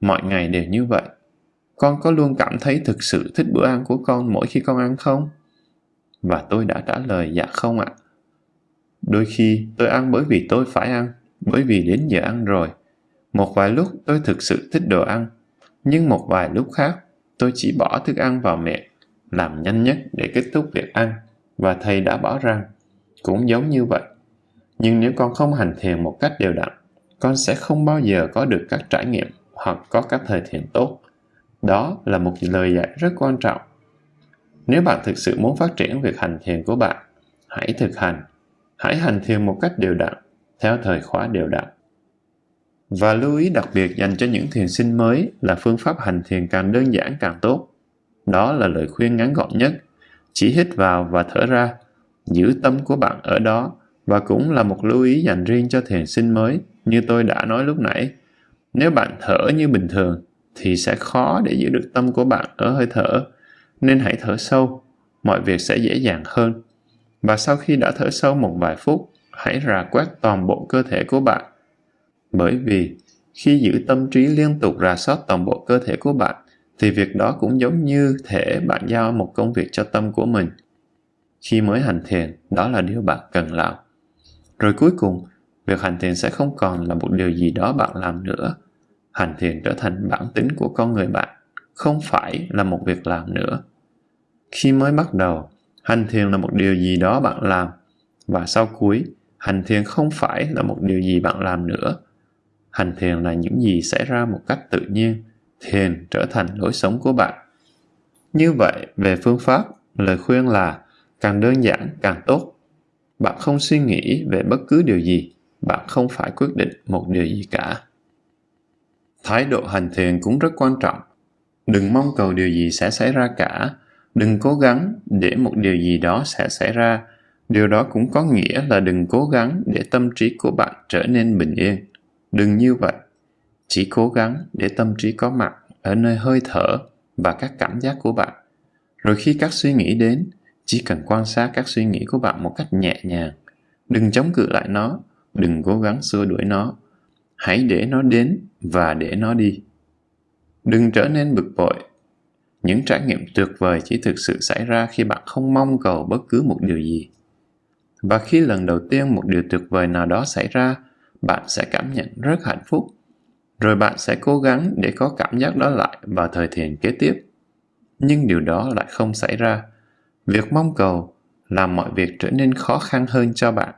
mọi ngày đều như vậy. Con có luôn cảm thấy thực sự thích bữa ăn của con mỗi khi con ăn không? Và tôi đã trả lời dạ không ạ. Đôi khi tôi ăn bởi vì tôi phải ăn, bởi vì đến giờ ăn rồi. Một vài lúc tôi thực sự thích đồ ăn, nhưng một vài lúc khác tôi chỉ bỏ thức ăn vào miệng, làm nhanh nhất để kết thúc việc ăn. Và thầy đã bảo rằng, cũng giống như vậy. Nhưng nếu con không hành thiền một cách đều đặn, con sẽ không bao giờ có được các trải nghiệm hoặc có các thời thiền tốt. Đó là một lời dạy rất quan trọng. Nếu bạn thực sự muốn phát triển việc hành thiền của bạn, hãy thực hành. Hãy hành thiền một cách đều đặn, theo thời khóa đều đặn. Và lưu ý đặc biệt dành cho những thiền sinh mới là phương pháp hành thiền càng đơn giản càng tốt. Đó là lời khuyên ngắn gọn nhất. Chỉ hít vào và thở ra. Giữ tâm của bạn ở đó và cũng là một lưu ý dành riêng cho thiền sinh mới như tôi đã nói lúc nãy. Nếu bạn thở như bình thường thì sẽ khó để giữ được tâm của bạn ở hơi thở. Nên hãy thở sâu, mọi việc sẽ dễ dàng hơn. Và sau khi đã thở sâu một vài phút, hãy rà quét toàn bộ cơ thể của bạn. Bởi vì khi giữ tâm trí liên tục rà soát toàn bộ cơ thể của bạn, thì việc đó cũng giống như thể bạn giao một công việc cho tâm của mình. Khi mới hành thiền, đó là điều bạn cần làm. Rồi cuối cùng, việc hành thiền sẽ không còn là một điều gì đó bạn làm nữa. Hành thiền trở thành bản tính của con người bạn, không phải là một việc làm nữa. Khi mới bắt đầu, hành thiền là một điều gì đó bạn làm, và sau cuối, hành thiền không phải là một điều gì bạn làm nữa. Hành thiền là những gì xảy ra một cách tự nhiên, thiền trở thành lối sống của bạn. Như vậy, về phương pháp, lời khuyên là càng đơn giản càng tốt. Bạn không suy nghĩ về bất cứ điều gì, bạn không phải quyết định một điều gì cả. Thái độ hành thiền cũng rất quan trọng. Đừng mong cầu điều gì sẽ xảy ra cả. Đừng cố gắng để một điều gì đó sẽ xảy ra. Điều đó cũng có nghĩa là đừng cố gắng để tâm trí của bạn trở nên bình yên. Đừng như vậy. Chỉ cố gắng để tâm trí có mặt ở nơi hơi thở và các cảm giác của bạn. Rồi khi các suy nghĩ đến, chỉ cần quan sát các suy nghĩ của bạn một cách nhẹ nhàng. Đừng chống cự lại nó, đừng cố gắng xua đuổi nó. Hãy để nó đến và để nó đi. Đừng trở nên bực bội. Những trải nghiệm tuyệt vời chỉ thực sự xảy ra khi bạn không mong cầu bất cứ một điều gì. Và khi lần đầu tiên một điều tuyệt vời nào đó xảy ra, bạn sẽ cảm nhận rất hạnh phúc. Rồi bạn sẽ cố gắng để có cảm giác đó lại vào thời thiền kế tiếp. Nhưng điều đó lại không xảy ra. Việc mong cầu làm mọi việc trở nên khó khăn hơn cho bạn.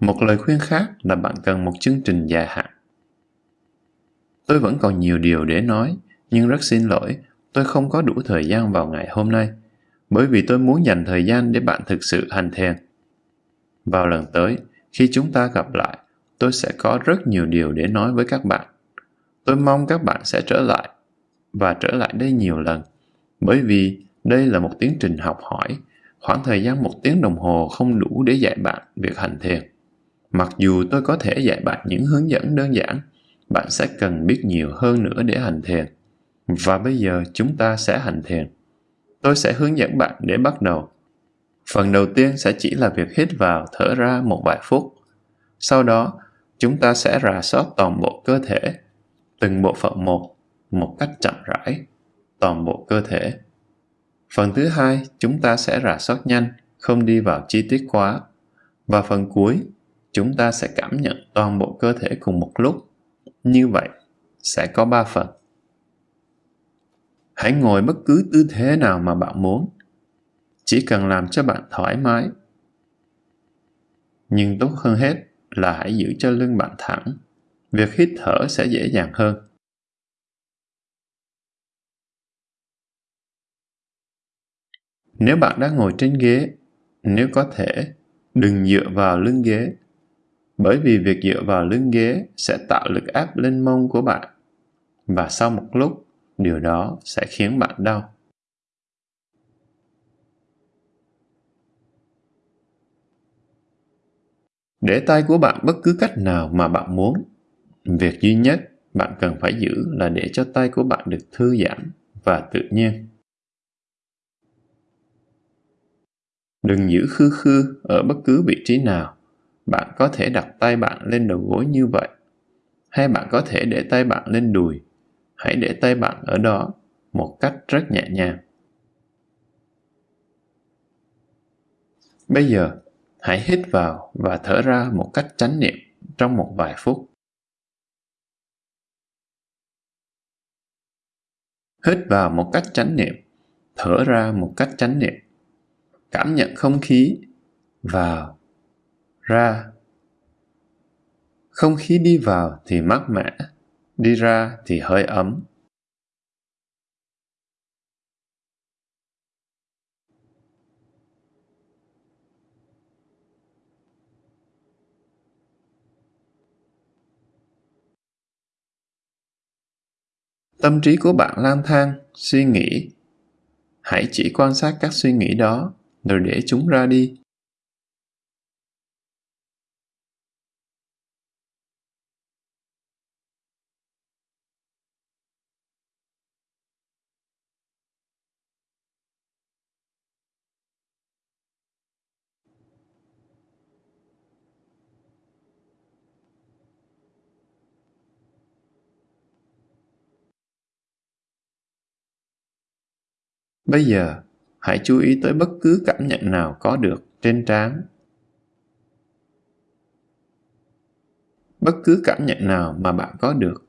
Một lời khuyên khác là bạn cần một chương trình dài hạn. Tôi vẫn còn nhiều điều để nói, nhưng rất xin lỗi, tôi không có đủ thời gian vào ngày hôm nay, bởi vì tôi muốn dành thời gian để bạn thực sự hành thiền. Vào lần tới, khi chúng ta gặp lại, tôi sẽ có rất nhiều điều để nói với các bạn. Tôi mong các bạn sẽ trở lại và trở lại đây nhiều lần, bởi vì đây là một tiến trình học hỏi, khoảng thời gian một tiếng đồng hồ không đủ để dạy bạn việc hành thiền. Mặc dù tôi có thể dạy bạn những hướng dẫn đơn giản, bạn sẽ cần biết nhiều hơn nữa để hành thiền. Và bây giờ chúng ta sẽ hành thiền. Tôi sẽ hướng dẫn bạn để bắt đầu. Phần đầu tiên sẽ chỉ là việc hít vào, thở ra một vài phút. Sau đó, chúng ta sẽ rà soát toàn bộ cơ thể, từng bộ phận một, một cách chậm rãi, toàn bộ cơ thể. Phần thứ hai, chúng ta sẽ rà soát nhanh, không đi vào chi tiết quá. Và phần cuối, chúng ta sẽ cảm nhận toàn bộ cơ thể cùng một lúc. Như vậy, sẽ có ba phần. Hãy ngồi bất cứ tư thế nào mà bạn muốn. Chỉ cần làm cho bạn thoải mái. Nhưng tốt hơn hết là hãy giữ cho lưng bạn thẳng. Việc hít thở sẽ dễ dàng hơn. Nếu bạn đang ngồi trên ghế, nếu có thể, đừng dựa vào lưng ghế. Bởi vì việc dựa vào lưng ghế sẽ tạo lực áp lên mông của bạn. Và sau một lúc, điều đó sẽ khiến bạn đau. Để tay của bạn bất cứ cách nào mà bạn muốn. Việc duy nhất bạn cần phải giữ là để cho tay của bạn được thư giãn và tự nhiên. Đừng giữ khư khư ở bất cứ vị trí nào. Bạn có thể đặt tay bạn lên đầu gối như vậy. Hay bạn có thể để tay bạn lên đùi. Hãy để tay bạn ở đó một cách rất nhẹ nhàng. Bây giờ, hãy hít vào và thở ra một cách chánh niệm trong một vài phút. Hít vào một cách chánh niệm, thở ra một cách chánh niệm cảm nhận không khí vào ra không khí đi vào thì mát mẻ đi ra thì hơi ấm tâm trí của bạn lang thang, suy nghĩ hãy chỉ quan sát các suy nghĩ đó, rồi để chúng ra đi. Bây giờ, hãy chú ý tới bất cứ cảm nhận nào có được trên trán. Bất cứ cảm nhận nào mà bạn có được,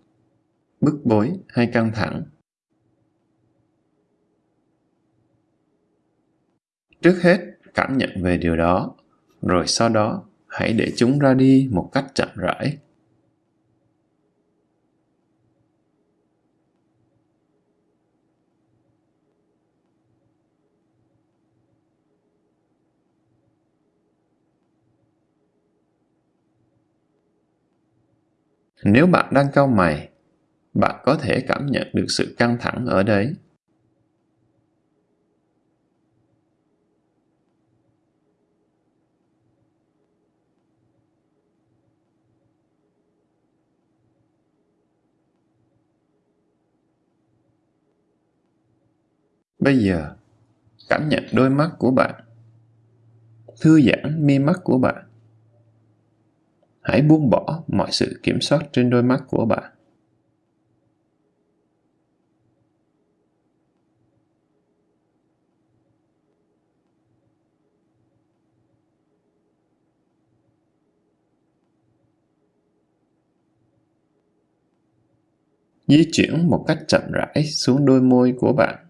bức bối hay căng thẳng. Trước hết, cảm nhận về điều đó, rồi sau đó hãy để chúng ra đi một cách chậm rãi. Nếu bạn đang cau mày, bạn có thể cảm nhận được sự căng thẳng ở đấy. Bây giờ, cảm nhận đôi mắt của bạn. Thư giãn mi mắt của bạn. Hãy buông bỏ mọi sự kiểm soát trên đôi mắt của bạn. Di chuyển một cách chậm rãi xuống đôi môi của bạn.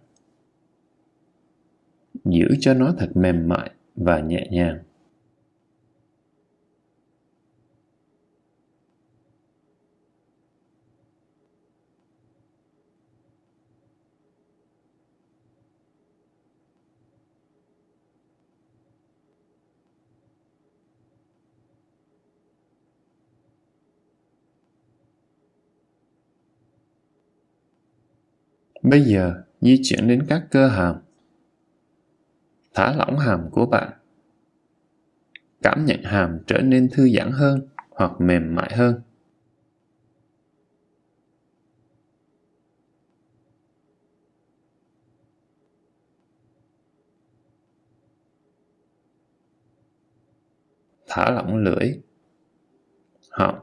Giữ cho nó thật mềm mại và nhẹ nhàng Bây giờ, di chuyển đến các cơ hàm. Thả lỏng hàm của bạn. Cảm nhận hàm trở nên thư giãn hơn hoặc mềm mại hơn. Thả lỏng lưỡi, họng.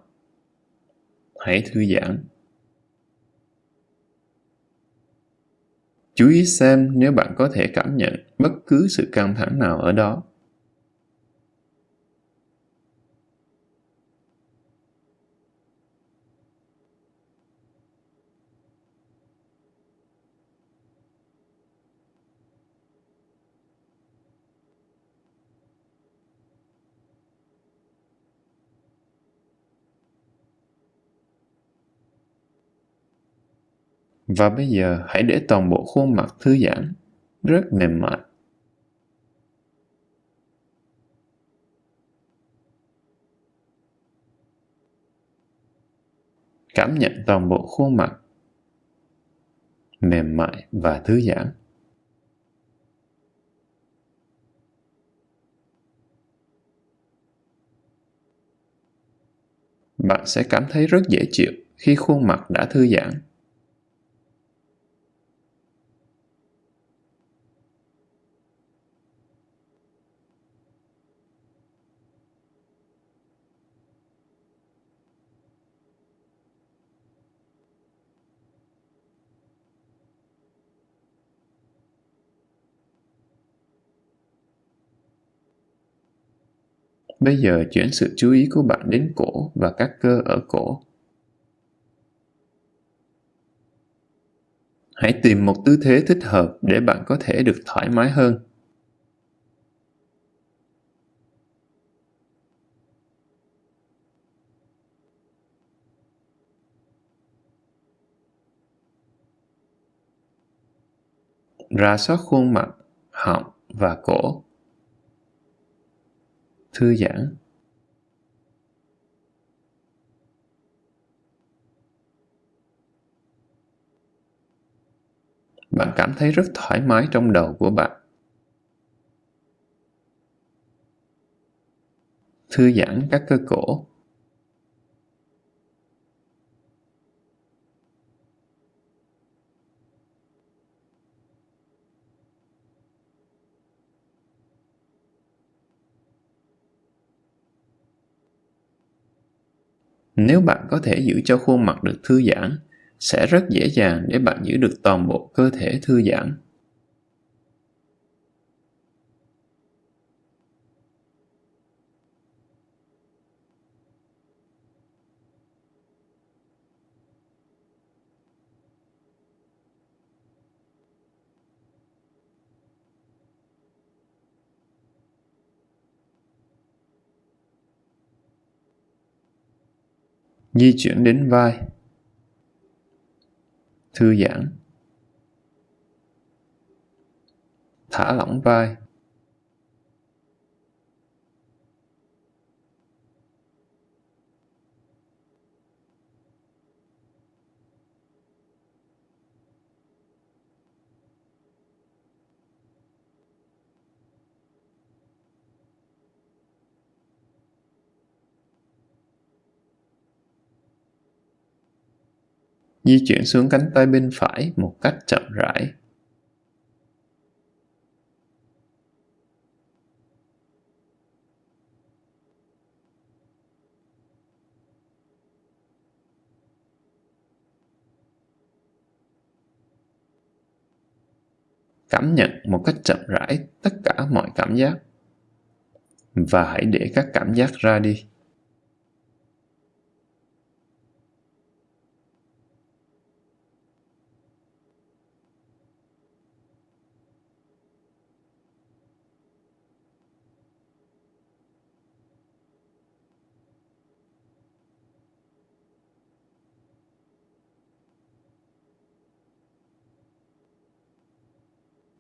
Hãy thư giãn. Chú ý xem nếu bạn có thể cảm nhận bất cứ sự căng thẳng nào ở đó. Và bây giờ hãy để toàn bộ khuôn mặt thư giãn, rất mềm mại. Cảm nhận toàn bộ khuôn mặt mềm mại và thư giãn. Bạn sẽ cảm thấy rất dễ chịu khi khuôn mặt đã thư giãn. Bây giờ chuyển sự chú ý của bạn đến cổ và các cơ ở cổ. Hãy tìm một tư thế thích hợp để bạn có thể được thoải mái hơn. Ra soát khuôn mặt, họng và cổ thư giãn. Bạn cảm thấy rất thoải mái trong đầu của bạn. Thư giãn các cơ cổ. Nếu bạn có thể giữ cho khuôn mặt được thư giãn, sẽ rất dễ dàng để bạn giữ được toàn bộ cơ thể thư giãn. Di chuyển đến vai. Thư giãn. Thả lỏng vai. Di chuyển xuống cánh tay bên phải một cách chậm rãi. Cảm nhận một cách chậm rãi tất cả mọi cảm giác và hãy để các cảm giác ra đi.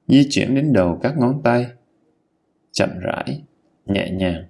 Di chuyển đến đầu các ngón tay, chậm rãi, nhẹ nhàng.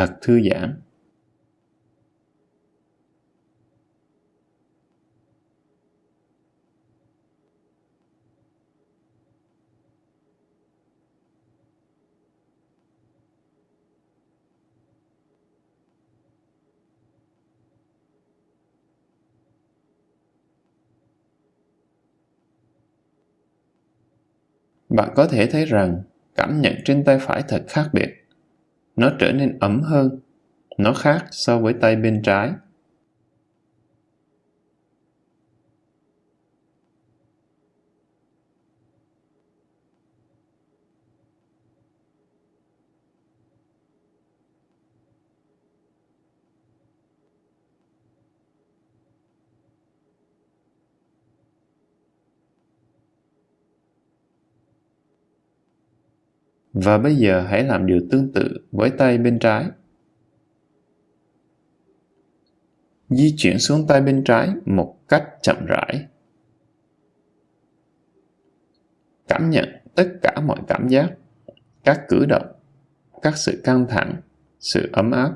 Thật thư giãn. Bạn có thể thấy rằng, cảm nhận trên tay phải thật khác biệt nó trở nên ấm hơn. Nó khác so với tay bên trái. Và bây giờ hãy làm điều tương tự với tay bên trái. Di chuyển xuống tay bên trái một cách chậm rãi. Cảm nhận tất cả mọi cảm giác, các cử động, các sự căng thẳng, sự ấm áp.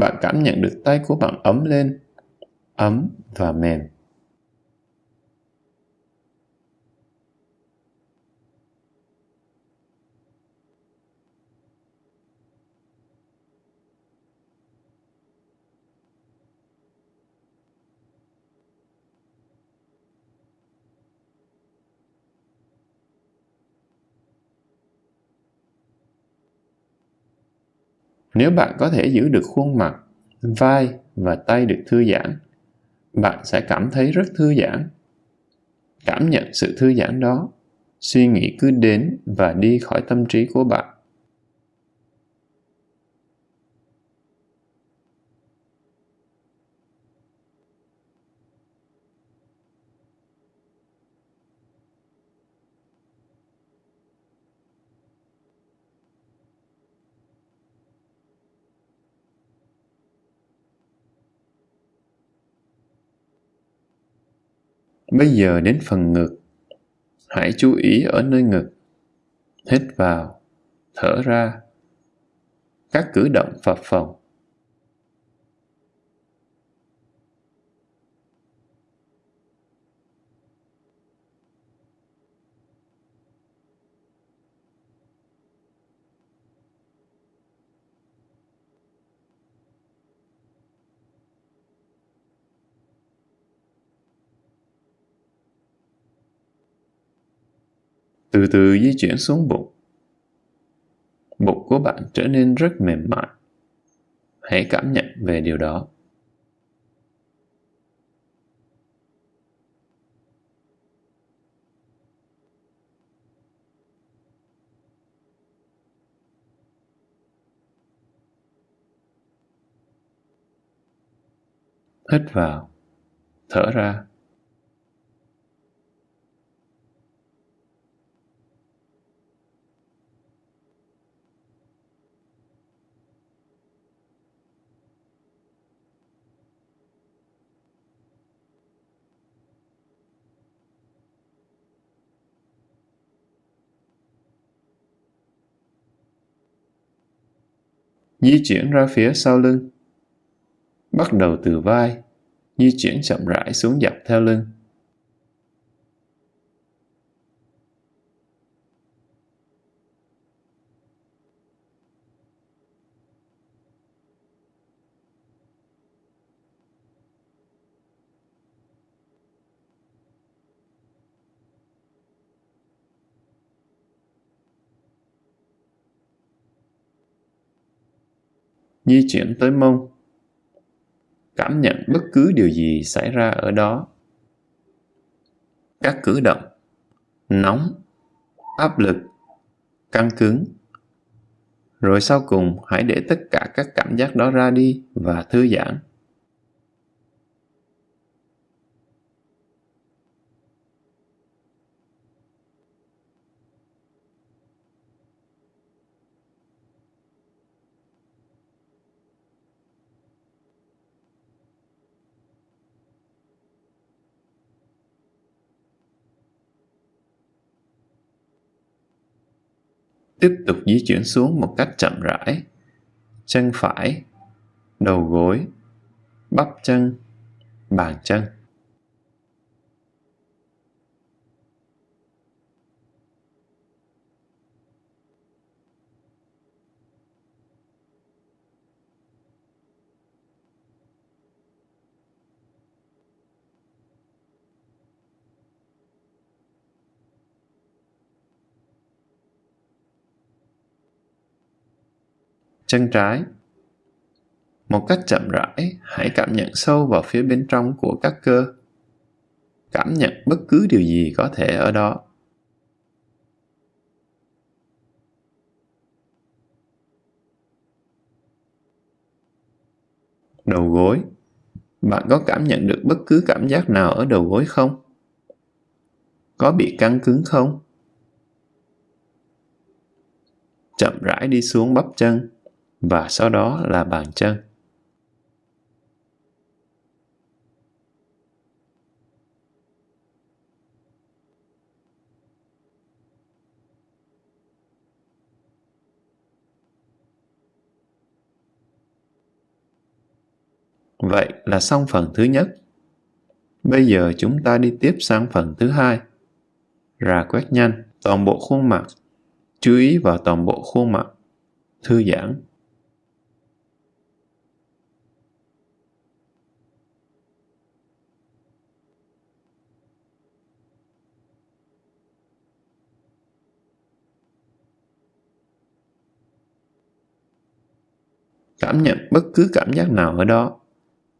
Bạn cảm nhận được tay của bạn ấm lên, ấm và mềm. Nếu bạn có thể giữ được khuôn mặt, vai và tay được thư giãn, bạn sẽ cảm thấy rất thư giãn. Cảm nhận sự thư giãn đó, suy nghĩ cứ đến và đi khỏi tâm trí của bạn. Bây giờ đến phần ngực. Hãy chú ý ở nơi ngực. Hít vào, thở ra. Các cử động phập phồng. Từ từ di chuyển xuống bụng. Bụng của bạn trở nên rất mềm mại. Hãy cảm nhận về điều đó. Hít vào, thở ra. Di chuyển ra phía sau lưng. Bắt đầu từ vai, di chuyển chậm rãi xuống dọc theo lưng. Di chuyển tới mông. Cảm nhận bất cứ điều gì xảy ra ở đó. Các cử động, nóng, áp lực, căng cứng. Rồi sau cùng hãy để tất cả các cảm giác đó ra đi và thư giãn. Tiếp tục di chuyển xuống một cách chậm rãi. Chân phải, đầu gối, bắp chân, bàn chân. Chân trái. Một cách chậm rãi, hãy cảm nhận sâu vào phía bên trong của các cơ. Cảm nhận bất cứ điều gì có thể ở đó. Đầu gối. Bạn có cảm nhận được bất cứ cảm giác nào ở đầu gối không? Có bị căng cứng không? Chậm rãi đi xuống bắp chân và sau đó là bàn chân. Vậy là xong phần thứ nhất. Bây giờ chúng ta đi tiếp sang phần thứ hai. Rà quét nhanh toàn bộ khuôn mặt. Chú ý vào toàn bộ khuôn mặt. Thư giãn Cảm nhận bất cứ cảm giác nào ở đó.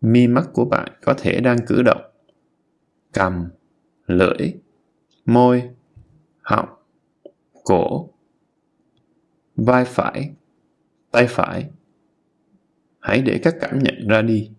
Mi mắt của bạn có thể đang cử động. Cầm, lưỡi, môi, họng, cổ, vai phải, tay phải. Hãy để các cảm nhận ra đi.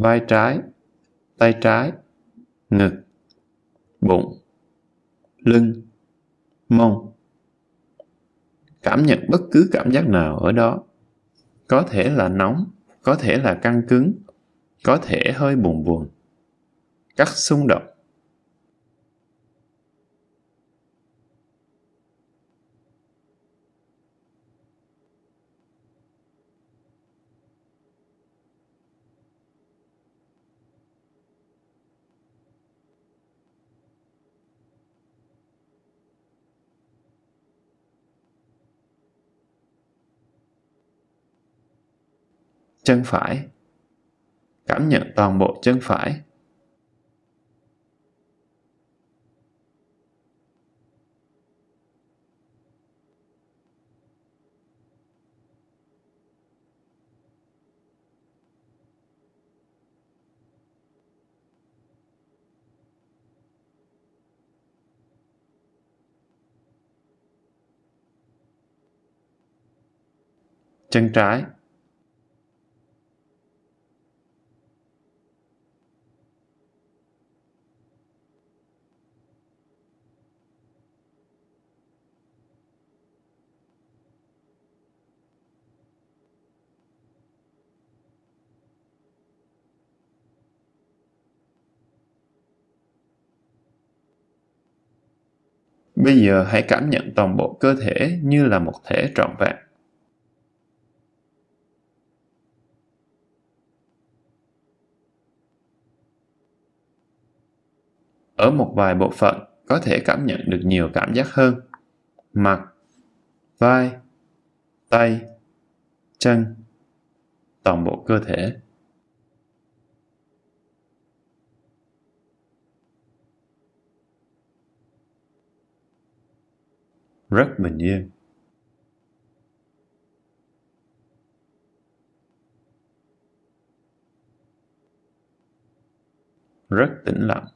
Vai trái, tay trái, ngực, bụng, lưng, mông. Cảm nhận bất cứ cảm giác nào ở đó. Có thể là nóng, có thể là căng cứng, có thể hơi buồn buồn. Các xung động chân phải. Cảm nhận toàn bộ chân phải. chân trái Bây giờ hãy cảm nhận toàn bộ cơ thể như là một thể trọn vẹn. Ở một vài bộ phận có thể cảm nhận được nhiều cảm giác hơn. Mặt, vai, tay, chân, toàn bộ cơ thể. Rất bình yên. Rất tĩnh lặng.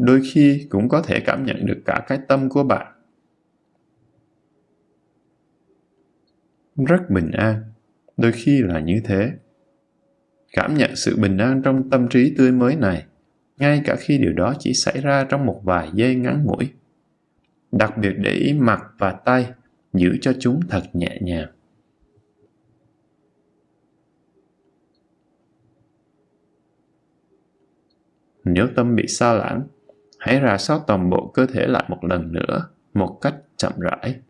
đôi khi cũng có thể cảm nhận được cả cái tâm của bạn rất bình an. Đôi khi là như thế. Cảm nhận sự bình an trong tâm trí tươi mới này, ngay cả khi điều đó chỉ xảy ra trong một vài giây ngắn ngủi. Đặc biệt để ý mặt và tay, giữ cho chúng thật nhẹ nhàng. Nếu tâm bị xa lãng, hãy rà soát toàn bộ cơ thể lại một lần nữa, một cách chậm rãi.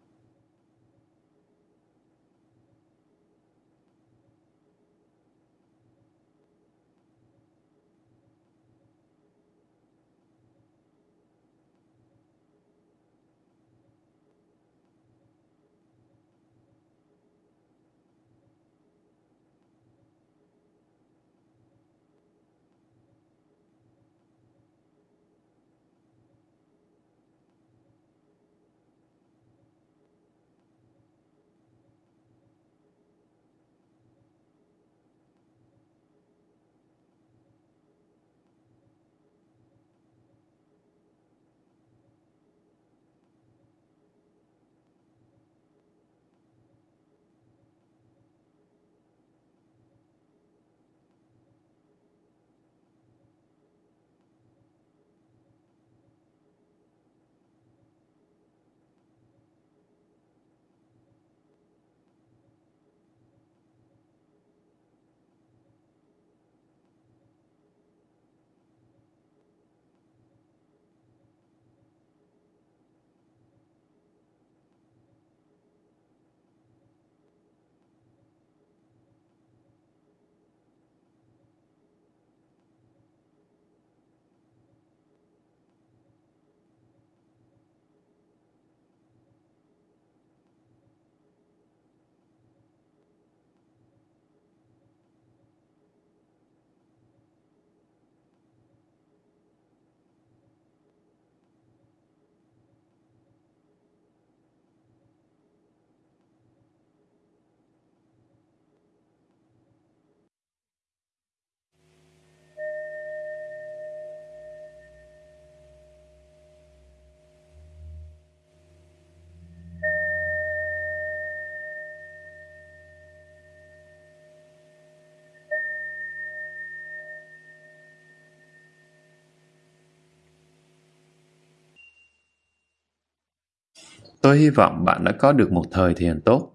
Tôi hy vọng bạn đã có được một thời thiền tốt.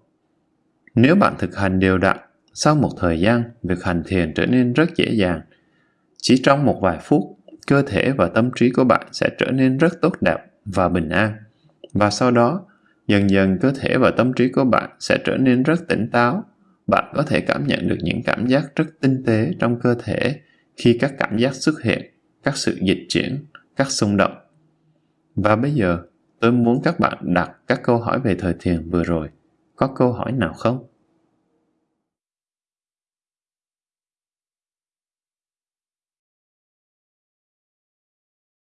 Nếu bạn thực hành đều đặn, sau một thời gian, việc hành thiền trở nên rất dễ dàng. Chỉ trong một vài phút, cơ thể và tâm trí của bạn sẽ trở nên rất tốt đẹp và bình an. Và sau đó, dần dần cơ thể và tâm trí của bạn sẽ trở nên rất tỉnh táo. Bạn có thể cảm nhận được những cảm giác rất tinh tế trong cơ thể khi các cảm giác xuất hiện, các sự dịch chuyển, các xung động. Và bây giờ, Tôi muốn các bạn đặt các câu hỏi về thời thiền vừa rồi. Có câu hỏi nào không?